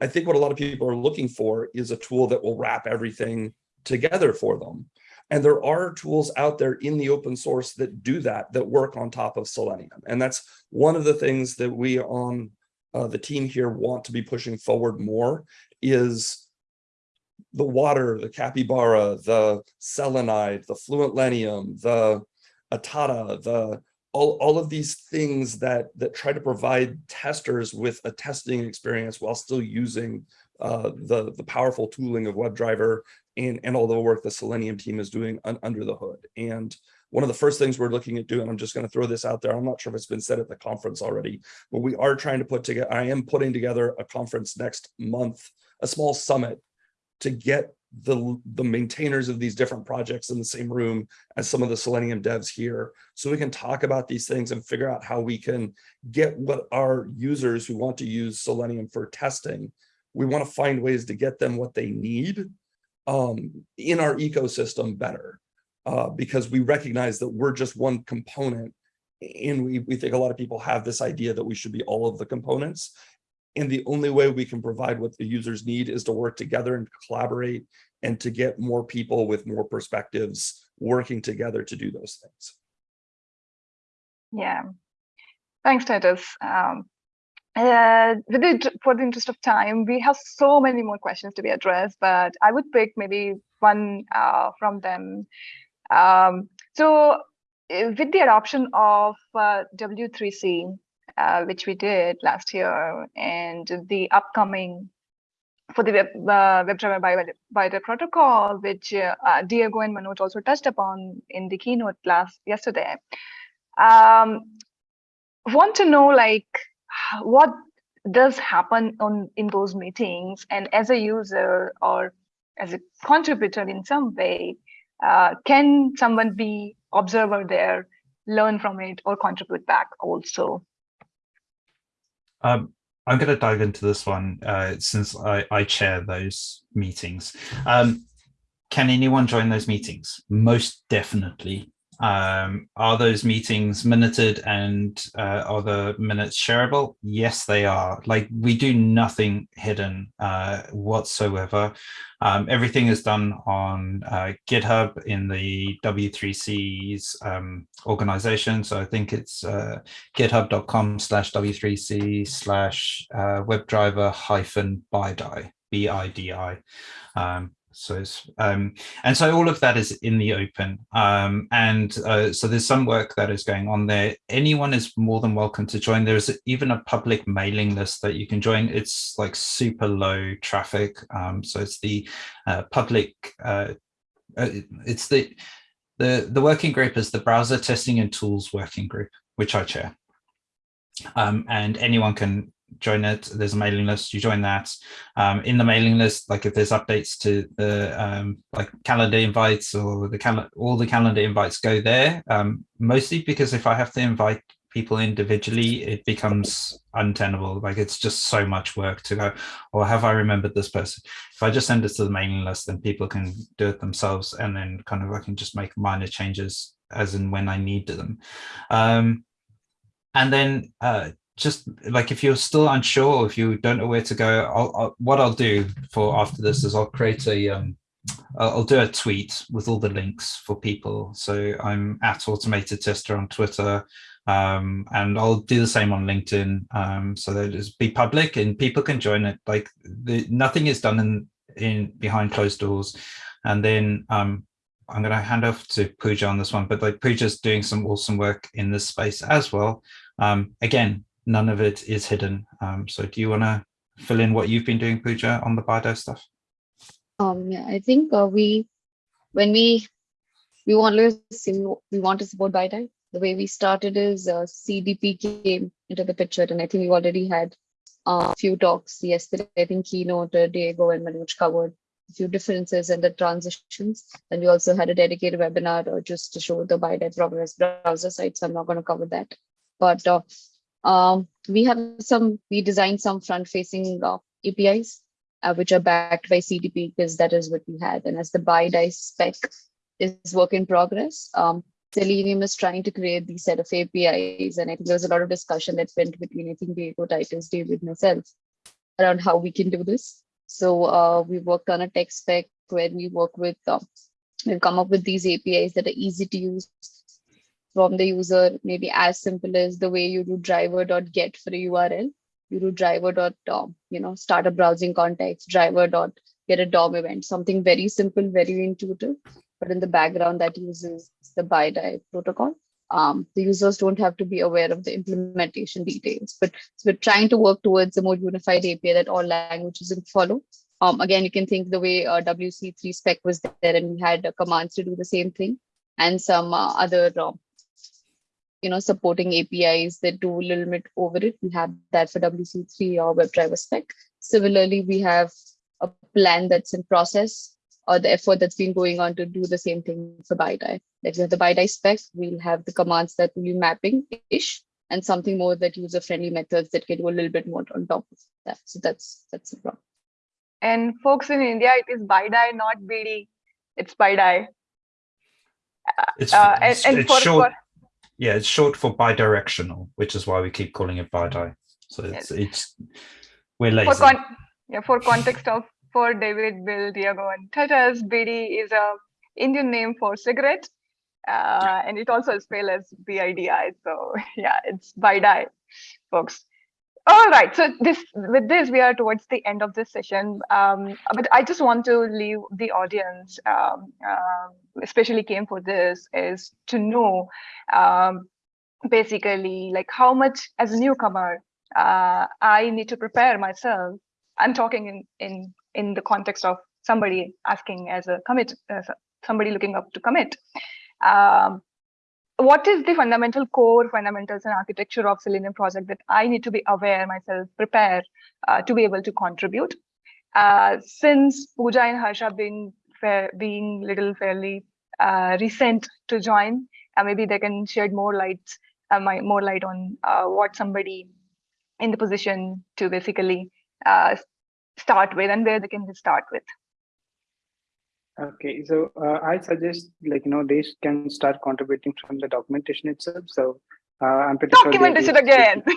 I think what a lot of people are looking for is a tool that will wrap everything together for them. And there are tools out there in the open source that do that, that work on top of Selenium. And that's one of the things that we on uh, the team here want to be pushing forward more is the Watir, the capybara, the selenide, the FluentLenium, the Atata, the all, all of these things that, that try to provide testers with a testing experience while still using uh, the, the powerful tooling of WebDriver and, and all the work the Selenium team is doing un, under the hood. And one of the first things we're looking at doing, I'm just going to throw this out there. I'm not sure if it's been said at the conference already, but we are trying to put together, I am putting together a conference next month, a small summit to get the, the maintainers of these different projects in the same room as some of the Selenium devs here. So we can talk about these things and figure out how we can get what our users who want to use Selenium for testing, we want to find ways to get them what they need um, in our ecosystem better. Uh, because we recognize that we're just one component and we, we think a lot of people have this idea that we should be all of the components and the only way we can provide what the users need is to work together and collaborate and to get more people with more perspectives working together to do those things. Yeah, thanks, Titus. Um, uh, the, for the interest of time, we have so many more questions to be addressed, but I would pick maybe one uh, from them. Um, so uh, with the adoption of uh, W3C, uh, which we did last year, and the upcoming for the web, uh, WebDriver by, by the protocol, which uh, Diego and Manoj also touched upon in the keynote last yesterday. Um, want to know like what does happen on in those meetings, and as a user or as a contributor in some way, uh, can someone be observer there, learn from it, or contribute back also? Um, I'm going to dive into this one uh, since I, I, chair those meetings. Um, can anyone join those meetings? Most definitely. Um, are those meetings minuted and uh, are the minutes shareable? Yes, they are. Like we do nothing hidden uh, whatsoever. Um, everything is done on uh, GitHub in the W3C's um, organization. So I think it's uh, github.com slash W3C slash uh, WebDriver hyphen BIDI, B-I-D-I. Um, so it's um, and so all of that is in the open. Um, and uh, so there's some work that is going on there. Anyone is more than welcome to join. There's even a public mailing list that you can join. It's like super low traffic. Um, so it's the uh, public uh, uh it's the the the working group is the browser testing and tools working group which i chair. Um, and anyone can join it. There's a mailing list. You join that. Um, in the mailing list, like if there's updates to the um, like calendar invites or the calendar, all the calendar invites go there. Um, mostly because if I have to invite people individually, it becomes untenable. Like it's just so much work to go, or have I remembered this person? If I just send it to the mailing list, then people can do it themselves, and then kind of I can just make minor changes as and when I need them. Um, and then uh, just like if you're still unsure, if you don't know where to go, I'll, I'll, what I'll do for after this is I'll create a, um, I'll do a tweet with all the links for people. So I'm at automated tester on Twitter. um, and I'll do the same on LinkedIn um, so that it's be public and people can join it. Like the, nothing is done in in behind closed doors, and then um, I'm going to hand off to Pooja on this one. But like Pooja's doing some awesome work in this space as well. Um, again, none of it is hidden. Um, so do you want to fill in what you've been doing, Pooja, on the BIDI stuff? Um, yeah, I think uh, we, when we, we want to we want to support BIDI. The way we started is uh, CDP came into the picture, and I think we already had a few talks yesterday. I think keynote uh, Diego and Manoj covered a few differences and the transitions. And we also had a dedicated webinar uh, just to show the BIDI progress browser site. So I'm not going to cover that. But uh, um, we have some, we designed some front-facing uh, APIs uh, which are backed by CDP because that is what we had. And as the BIDI spec is work in progress, um, Selenium is trying to create these set of APIs. And I think there was a lot of discussion that went between, I think, Diego, Titus, David, myself around how we can do this. So uh, we worked on a tech spec where we work with, uh, we've come up with these APIs that are easy to use from the user, maybe as simple as the way you do driver.get for a URL. You do driver dot um, you know start a browsing context, driver dot get a DOM event, something very simple, very intuitive, but in the background that uses the BIDI protocol. Um, the users don't have to be aware of the implementation details, but we're trying to work towards a more unified API that all languages can follow. Um, again, you can think the way uh, WC3 spec was there and we had uh, commands to do the same thing and some uh, other uh, you know, supporting APIs that do a little bit over it. We have that for WC3 or WebDriver spec. Similarly, we have a plan that's in process or the effort that's been going on to do the same thing for BIDI. Like we have the BIDI spec, we'll have the commands that will be mapping-ish and something more that user-friendly methods that can do a little bit more on top of that. So that's that's the problem. And folks in India, it is BIDI, not BD. It's BIDI. It's, Uh, and- it's, and it's for- short. for- Yeah, it's short for bidirectional, which is why we keep calling it BIDI. So it's it's we're lazy. For yeah, for context of for David, Bill, Diego, and Titus, BD is a Indian name for cigarette, uh, and it also is spelled as BIDI. So [LAUGHS] yeah, it's BIDI, folks. All right, so this with this we are towards the end of this session, um, but I just want to leave the audience, um, uh, especially came for this, is to know um, basically like how much as a newcomer uh, I need to prepare myself. I'm talking in in in the context of somebody asking as a commit, as a, somebody looking up to commit. Um, what is the fundamental core fundamentals and architecture of Selenium project that I need to be aware myself, prepare uh, to be able to contribute? Uh, since Pooja and Harsha being fair, being little fairly uh, recent to join, uh, maybe they can shed more light, uh, my, more light on uh, what somebody in the position to basically start with and where they can start with. Okay, so uh, I suggest like you know they can start contributing from the documentation itself. So uh, I'm pretty sure. Documentation able again. [LAUGHS]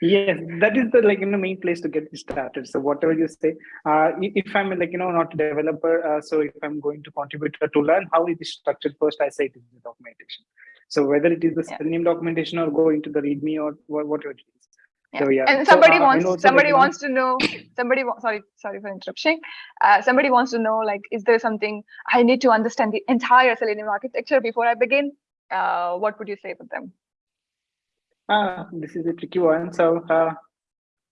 Yes, that is the like you know main place to get started. So whatever you say, uh, if I'm like you know not a developer, uh, so if I'm going to contribute to learn how it is structured, first I say it is the documentation. So whether it is the Yeah. Selenium documentation or go into the README or wha- whatever is. So yeah. And So, somebody uh, wants somebody wants to know somebody sorry sorry for interrupting. Uh, somebody wants to know like is there something I need to understand the entire Selenium architecture before I begin? Uh, what would you say to them? Ah, this is a tricky one. So uh,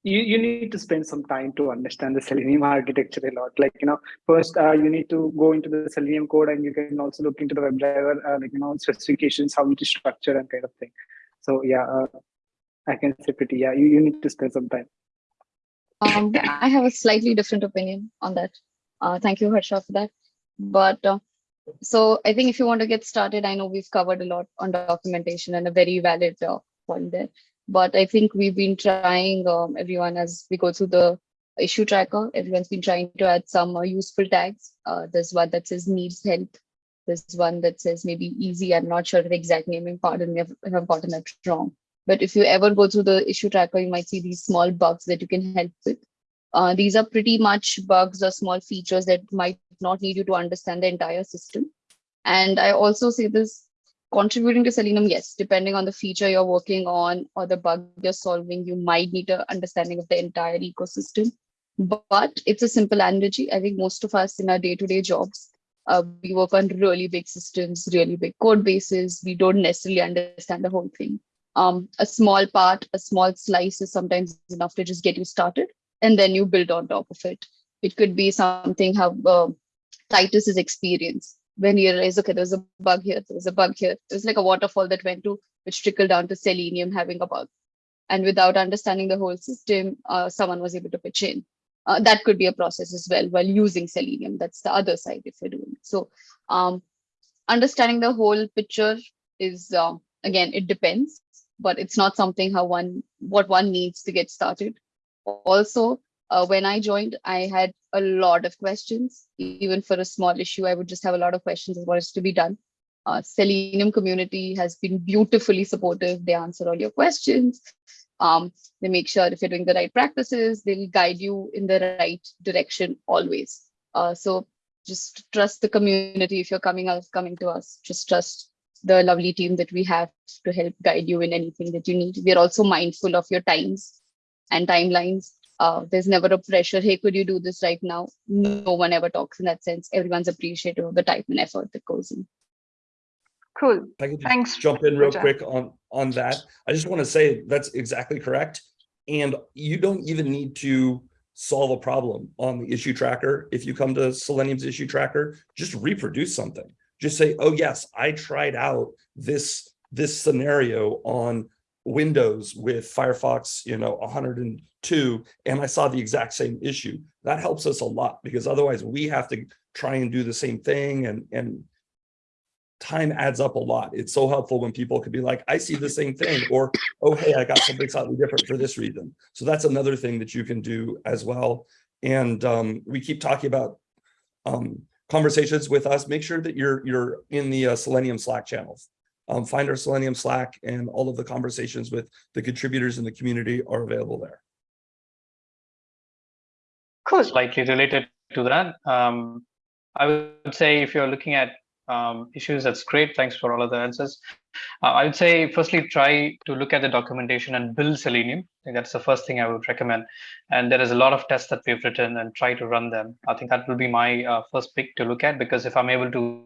you, you need to spend some time to understand the Selenium architecture a lot. Like, you know, first uh, you need to go into the Selenium code and you can also look into the WebDriver, uh, like, you know, specifications, how it is structured and kind of thing. So yeah, uh, I can say pretty, yeah, you, you need to spend some time. Um, I have a slightly different opinion on that. Uh, thank you, Harsha, for that. But uh, so I think if you want to get started, I know we've covered a lot on documentation and a very valid uh, point there. But I think we've been trying, um, everyone, as we go through the issue tracker, everyone's been trying to add some uh, useful tags. Uh, there's one that says needs help. There's one that says maybe easy. I'm not sure the exact naming. Pardon me if I've gotten that wrong. But if you ever go through the issue tracker, you might see these small bugs that you can help with. Uh, these are pretty much bugs or small features that might not need you to understand the entire system. And I also say this, contributing to Selenium, yes, depending on the feature you're working on or the bug you're solving, you might need an understanding of the entire ecosystem. But it's a simple analogy. I think most of us in our day-to-day jobs, uh, we work on really big systems, really big code bases. We don't necessarily understand the whole thing. Um, a small part, a small slice is sometimes enough to just get you started, and then you build on top of it. It could be something how uh, Titus's experience when he realized, okay, there's a bug here, there's a bug here. It was like a waterfall that went to, which trickled down to Selenium having a bug. And without understanding the whole system, uh, someone was able to pitch in. Uh, that could be a process as well while using Selenium. That's the other side if you're doing it. So um, understanding the whole picture is, uh, again, it depends, but it's not something how one, what one needs to get started. Also, uh, when I joined, I had a lot of questions. Even for a small issue, I would just have a lot of questions as what is to be done. Uh, Selenium community has been beautifully supportive. They answer all your questions. Um, they make sure if you're doing the right practices, they'll guide you in the right direction always. Uh, so just trust the community if you're coming us coming to us. Just trust the lovely team that we have to help guide you in anything that you need. We're also mindful of your times and timelines uh, there's never a pressure hey could you do this right now no one ever talks in that sense everyone's appreciative of the time and effort that goes in cool I could thanks jump in real Pooja. quick on on that. I just want to say that's exactly correct. And you don't even need to solve a problem on the issue tracker. If you come to Selenium's issue tracker, just reproduce something. Just say, oh yes, I tried out this this scenario on Windows with Firefox, you know, 102, and I saw the exact same issue. That helps us a lot because otherwise we have to try and do the same thing and and time adds up a lot. It's so helpful when people could be like, I see the same thing, or, oh, hey, I got something slightly different for this reason. So that's another thing that you can do as well. And um, we keep talking about um, conversations with us. Make sure that you're you're in the uh, Selenium Slack channels. Um, find our Selenium Slack and all of the conversations with the contributors in the community are available there. cool slightly related to that. Um, I would say if you're looking at um, issues, that's great. Thanks for all of the answers. Uh, I would say firstly, try to look at the documentation and build Selenium. I think that's the first thing I would recommend. And there is a lot of tests that we've written and try to run them. I think that will be my uh, first pick to look at because if I'm able to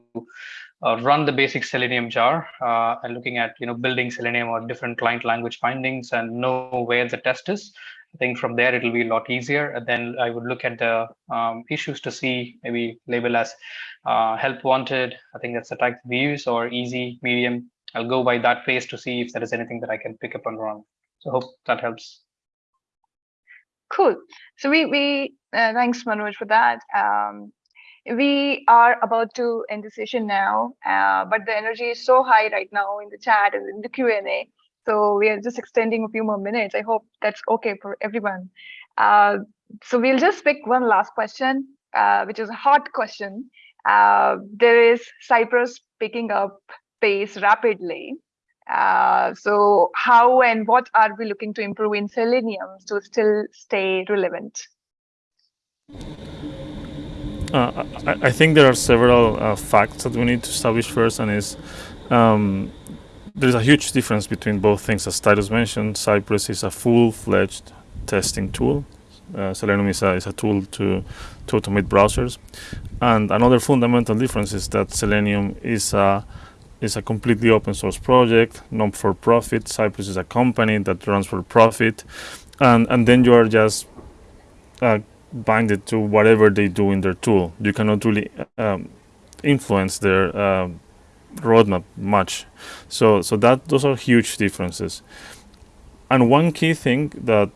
uh, run the basic Selenium jar uh, and looking at you know building Selenium or different client language bindings and know where the test is, I think from there it'll be a lot easier. And then I would look at the um, issues to see maybe label as uh, help wanted. I think that's the type we use or easy, medium. I'll go by that phase to see if there is anything that I can pick up and run. So hope that helps. Cool. So we we uh, thanks Manoj for that. Um, we are about to end the session now, uh, but the energy is so high right now in the chat and in the Q and A. So we are just extending a few more minutes. I hope that's okay for everyone. Uh, so we'll just pick one last question, uh, which is a hot question. Uh, there is Cypress picking up pace rapidly. Uh, so how and what are we looking to improve in Selenium to still stay relevant? Uh, I, I think there are several uh, facts that we need to establish first, and is um, there's a huge difference between both things. As Titus mentioned, Cypress is a full-fledged testing tool. Uh, Selenium is a, is a tool to, to automate browsers. And another fundamental difference is that Selenium is a is a completely open source project, not for profit. Cypress is a company that runs for profit, and and then you are just uh, binded to whatever they do in their tool. You cannot really um, influence their uh, roadmap much. So so that those are huge differences. And one key thing that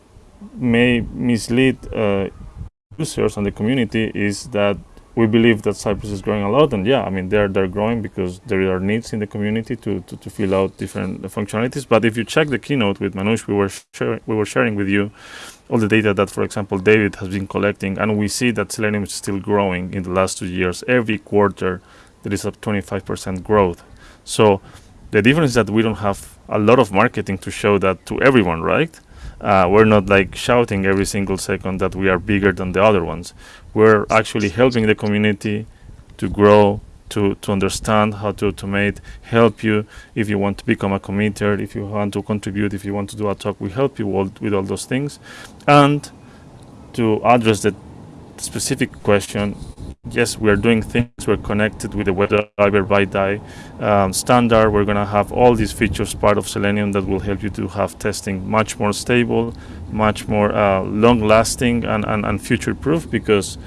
may mislead uh, users and the community is that we believe that Cypress is growing a lot, and yeah, I mean they're they're growing because there are needs in the community to to, to fill out different functionalities. But if you check the keynote with Manoj, we were we were sharing with you all the data that, for example, David has been collecting, and we see that Selenium is still growing in the last two years. Every quarter, there is a 25% growth. So the difference is that we don't have a lot of marketing to show that to everyone, right? Uh, we're not like shouting every single second that we are bigger than the other ones. We're actually helping the community to grow to, to understand how to automate, help you if you want to become a committer, if you want to contribute, if you want to do a talk, we help you all, with all those things. And to address the specific question, yes, we're doing things. We're connected with the WebDriver BIDI um, standard. We're going to have all these features part of Selenium that will help you to have testing much more stable, much more uh, long lasting and, and, and future proof because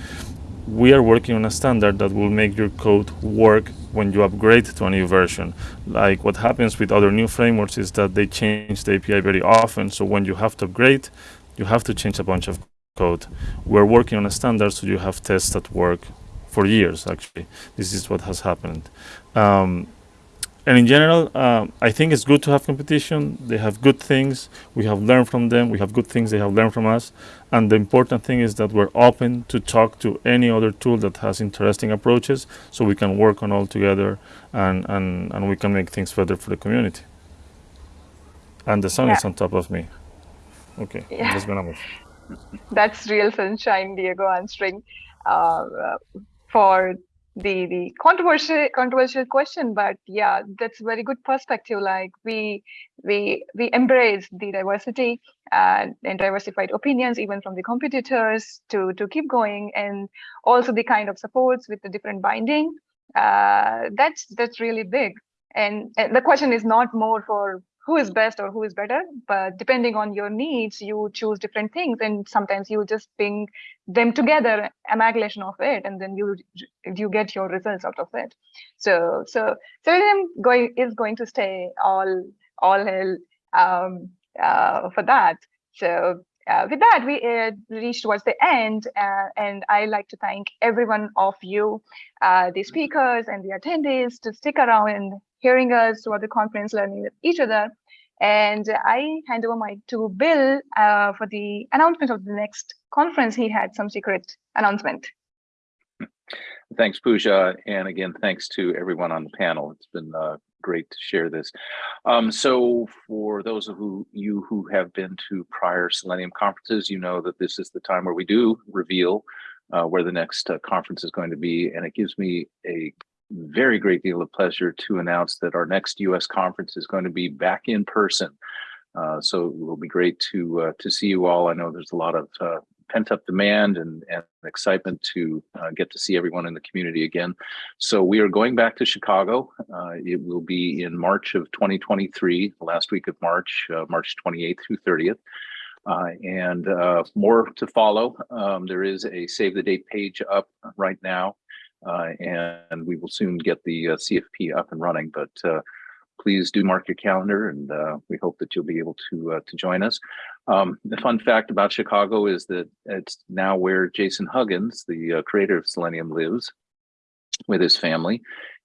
we are working on a standard that will make your code work when you upgrade to a new version. Like what happens with other new frameworks is that they change the API very often. So when you have to upgrade, you have to change a bunch of code. We're working on a standard so you have tests that work for years actually. This is what has happened. Um, and in general, um, I think it's good to have competition. They have good things. We have learned from them. We have good things they have learned from us. And the important thing is that we're open to talk to any other tool that has interesting approaches so we can work on all together and, and, and we can make things better for the community. And the sun Yeah. is on top of me. Okay, Yeah. I'm just gonna move. [LAUGHS] That's real sunshine, Diego, answering uh, uh, for the the controversial controversial question. But yeah, that's a very good perspective. Like we we we embrace the diversity and, and diversified opinions, even from the competitors, to to keep going, and also the kind of supports with the different binding. Uh, that's that's really big. And, and the question is not more for who is best or who is better but depending on your needs you choose different things and sometimes you just bring them together amalgamation of it and then you you get your results out of it. So so selenium going is going to stay all all hell um uh, for that. So uh, with that, we uh, reached towards the end, uh, and I like to thank every one of you, uh, the speakers and the attendees, to stick around hearing us throughout the conference, learning with each other. And I hand over my to Bill uh, for the announcement of the next conference. He had some secret announcement. Thanks, Pooja. And again, thanks to everyone on the panel. It's been uh, great to share this. Um, so for those of who, you who have been to prior Selenium conferences, you know that this is the time where we do reveal uh, where the next uh, conference is going to be. And it gives me a very great deal of pleasure to announce that our next US conference is going to be back in person. Uh, so it will be great to uh, to see you all. I know there's a lot of uh, pent up demand and, and excitement to uh, get to see everyone in the community again. So we are going back to Chicago. Uh, it will be in March of 2023, the last week of March, uh, March 28th through 30th. Uh, and uh, more to follow. Um, there is a save the date page up right now, uh, and we will soon get the CFP up and running. But please do mark your calendar and uh, we hope that you'll be able to uh, to join us. Um, the fun fact about Chicago is that it's now where Jason Huggins, the uh, creator of Selenium, lives with his family.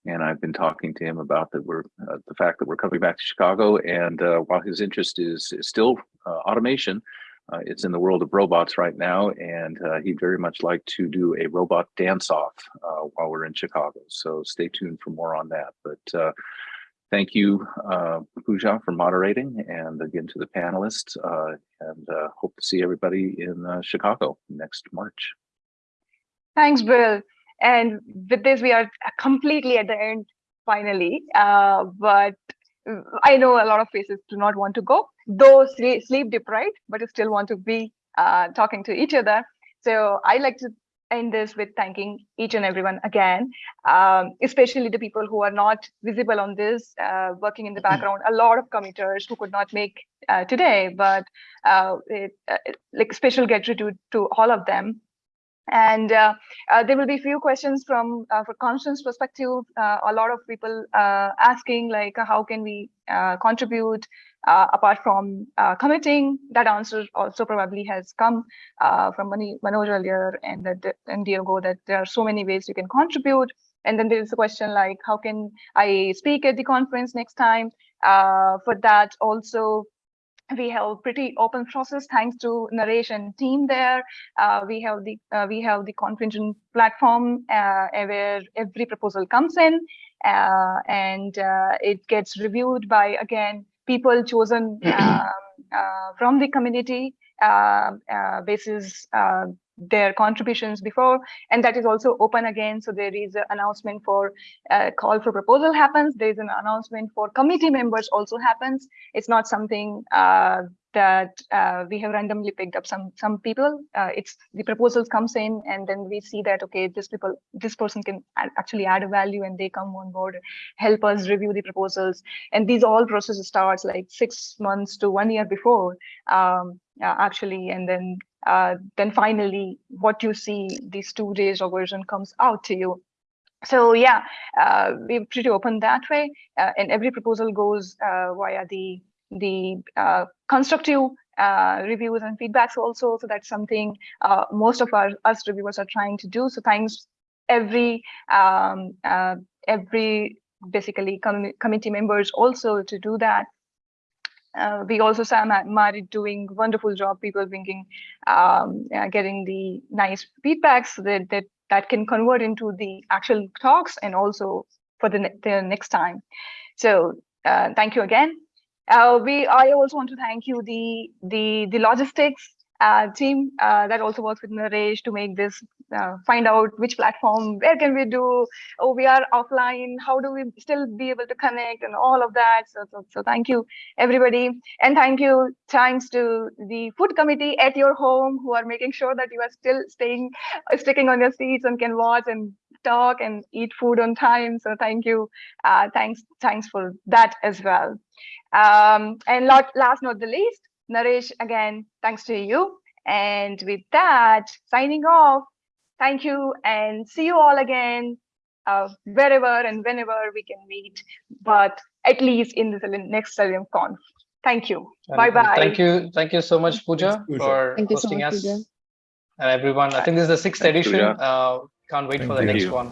And I've been talking to him about that we're the fact that we're coming back to Chicago. And while his interest is, is still automation, uh, it's in the world of robots right now, and uh, he'd very much like to do a robot dance off uh, while we're in Chicago. So stay tuned for more on that. But thank you, uh, Pooja, for moderating, and again to the panelists, uh, and uh, hope to see everybody in uh, Chicago next March. Thanks, Bill. And with this, we are completely at the end, finally. Uh, but I know a lot of faces do not want to go, though sleep deprived, but still want to be uh, talking to each other. So I like to end this with thanking each and everyone again, um, especially the people who are not visible on this, uh, working in the background, a lot of committers who could not make uh, today, but uh, it, like special gratitude to all of them. And uh, uh, there will be few questions from uh, for Constance perspective. Uh, a lot of people uh, asking like, how can we uh, contribute apart from committing? That answer also probably has come from Mani, Manoj earlier and that and Diego that there are so many ways you can contribute. And then there is a question like, how can I speak at the conference next time? for that also, we have pretty open process thanks to narration team there. Uh, we have the uh, we have the ConfEngine platform uh, where every proposal comes in and it gets reviewed by again people chosen [CLEARS THROAT] um, from the community basis their contributions before and that is also open again. So there is an announcement for uh, call for proposal happens. There is an announcement for committee members also happens. It's not something uh, that uh, we have randomly picked up some some people. Uh, it's the proposals comes in and then we see that okay this people this person can actually add a value and they come on board help us review the proposals. And these all processes starts like six months to one year before um, uh, actually and then uh, then finally what you see these two days of version comes out to you. So yeah uh, we're pretty open that way uh, and every proposal goes uh, via the the uh, constructive reviews and feedbacks also. So that's something most of our us reviewers are trying to do. So thanks every um, every basically com committee members also to do that uh, we also saw Mari doing wonderful job, people bringing, um, getting the nice feedbacks that, that that can convert into the actual talks and also for the, ne- the next time. So uh, thank you again. Uh, we I also want to thank you the the the logistics uh, team uh, that also works with Naresh to make this uh, find out which platform where can we do oh we are offline how do we still be able to connect and all of that. So so, so thank you everybody. And thank you thanks to the food committee at your home who are making sure that you are still staying uh, sticking on your seats and can watch and talk and eat food on time. So thank you. Uh, thanks thanks for that as well. Um, and lot, last not the least Naresh again thanks to you. And with that signing off thank you and see you all again uh, wherever and whenever we can meet but at least in the next Selenium Conf. Thank you. And- bye bye. Thank you, thank you so much, Pooja, Pooja. for Thank you so hosting much, us. Pooja. And everyone, I think this is the sixth Thanks, edition. Pooja. Uh, can't wait for the Thank next you. one.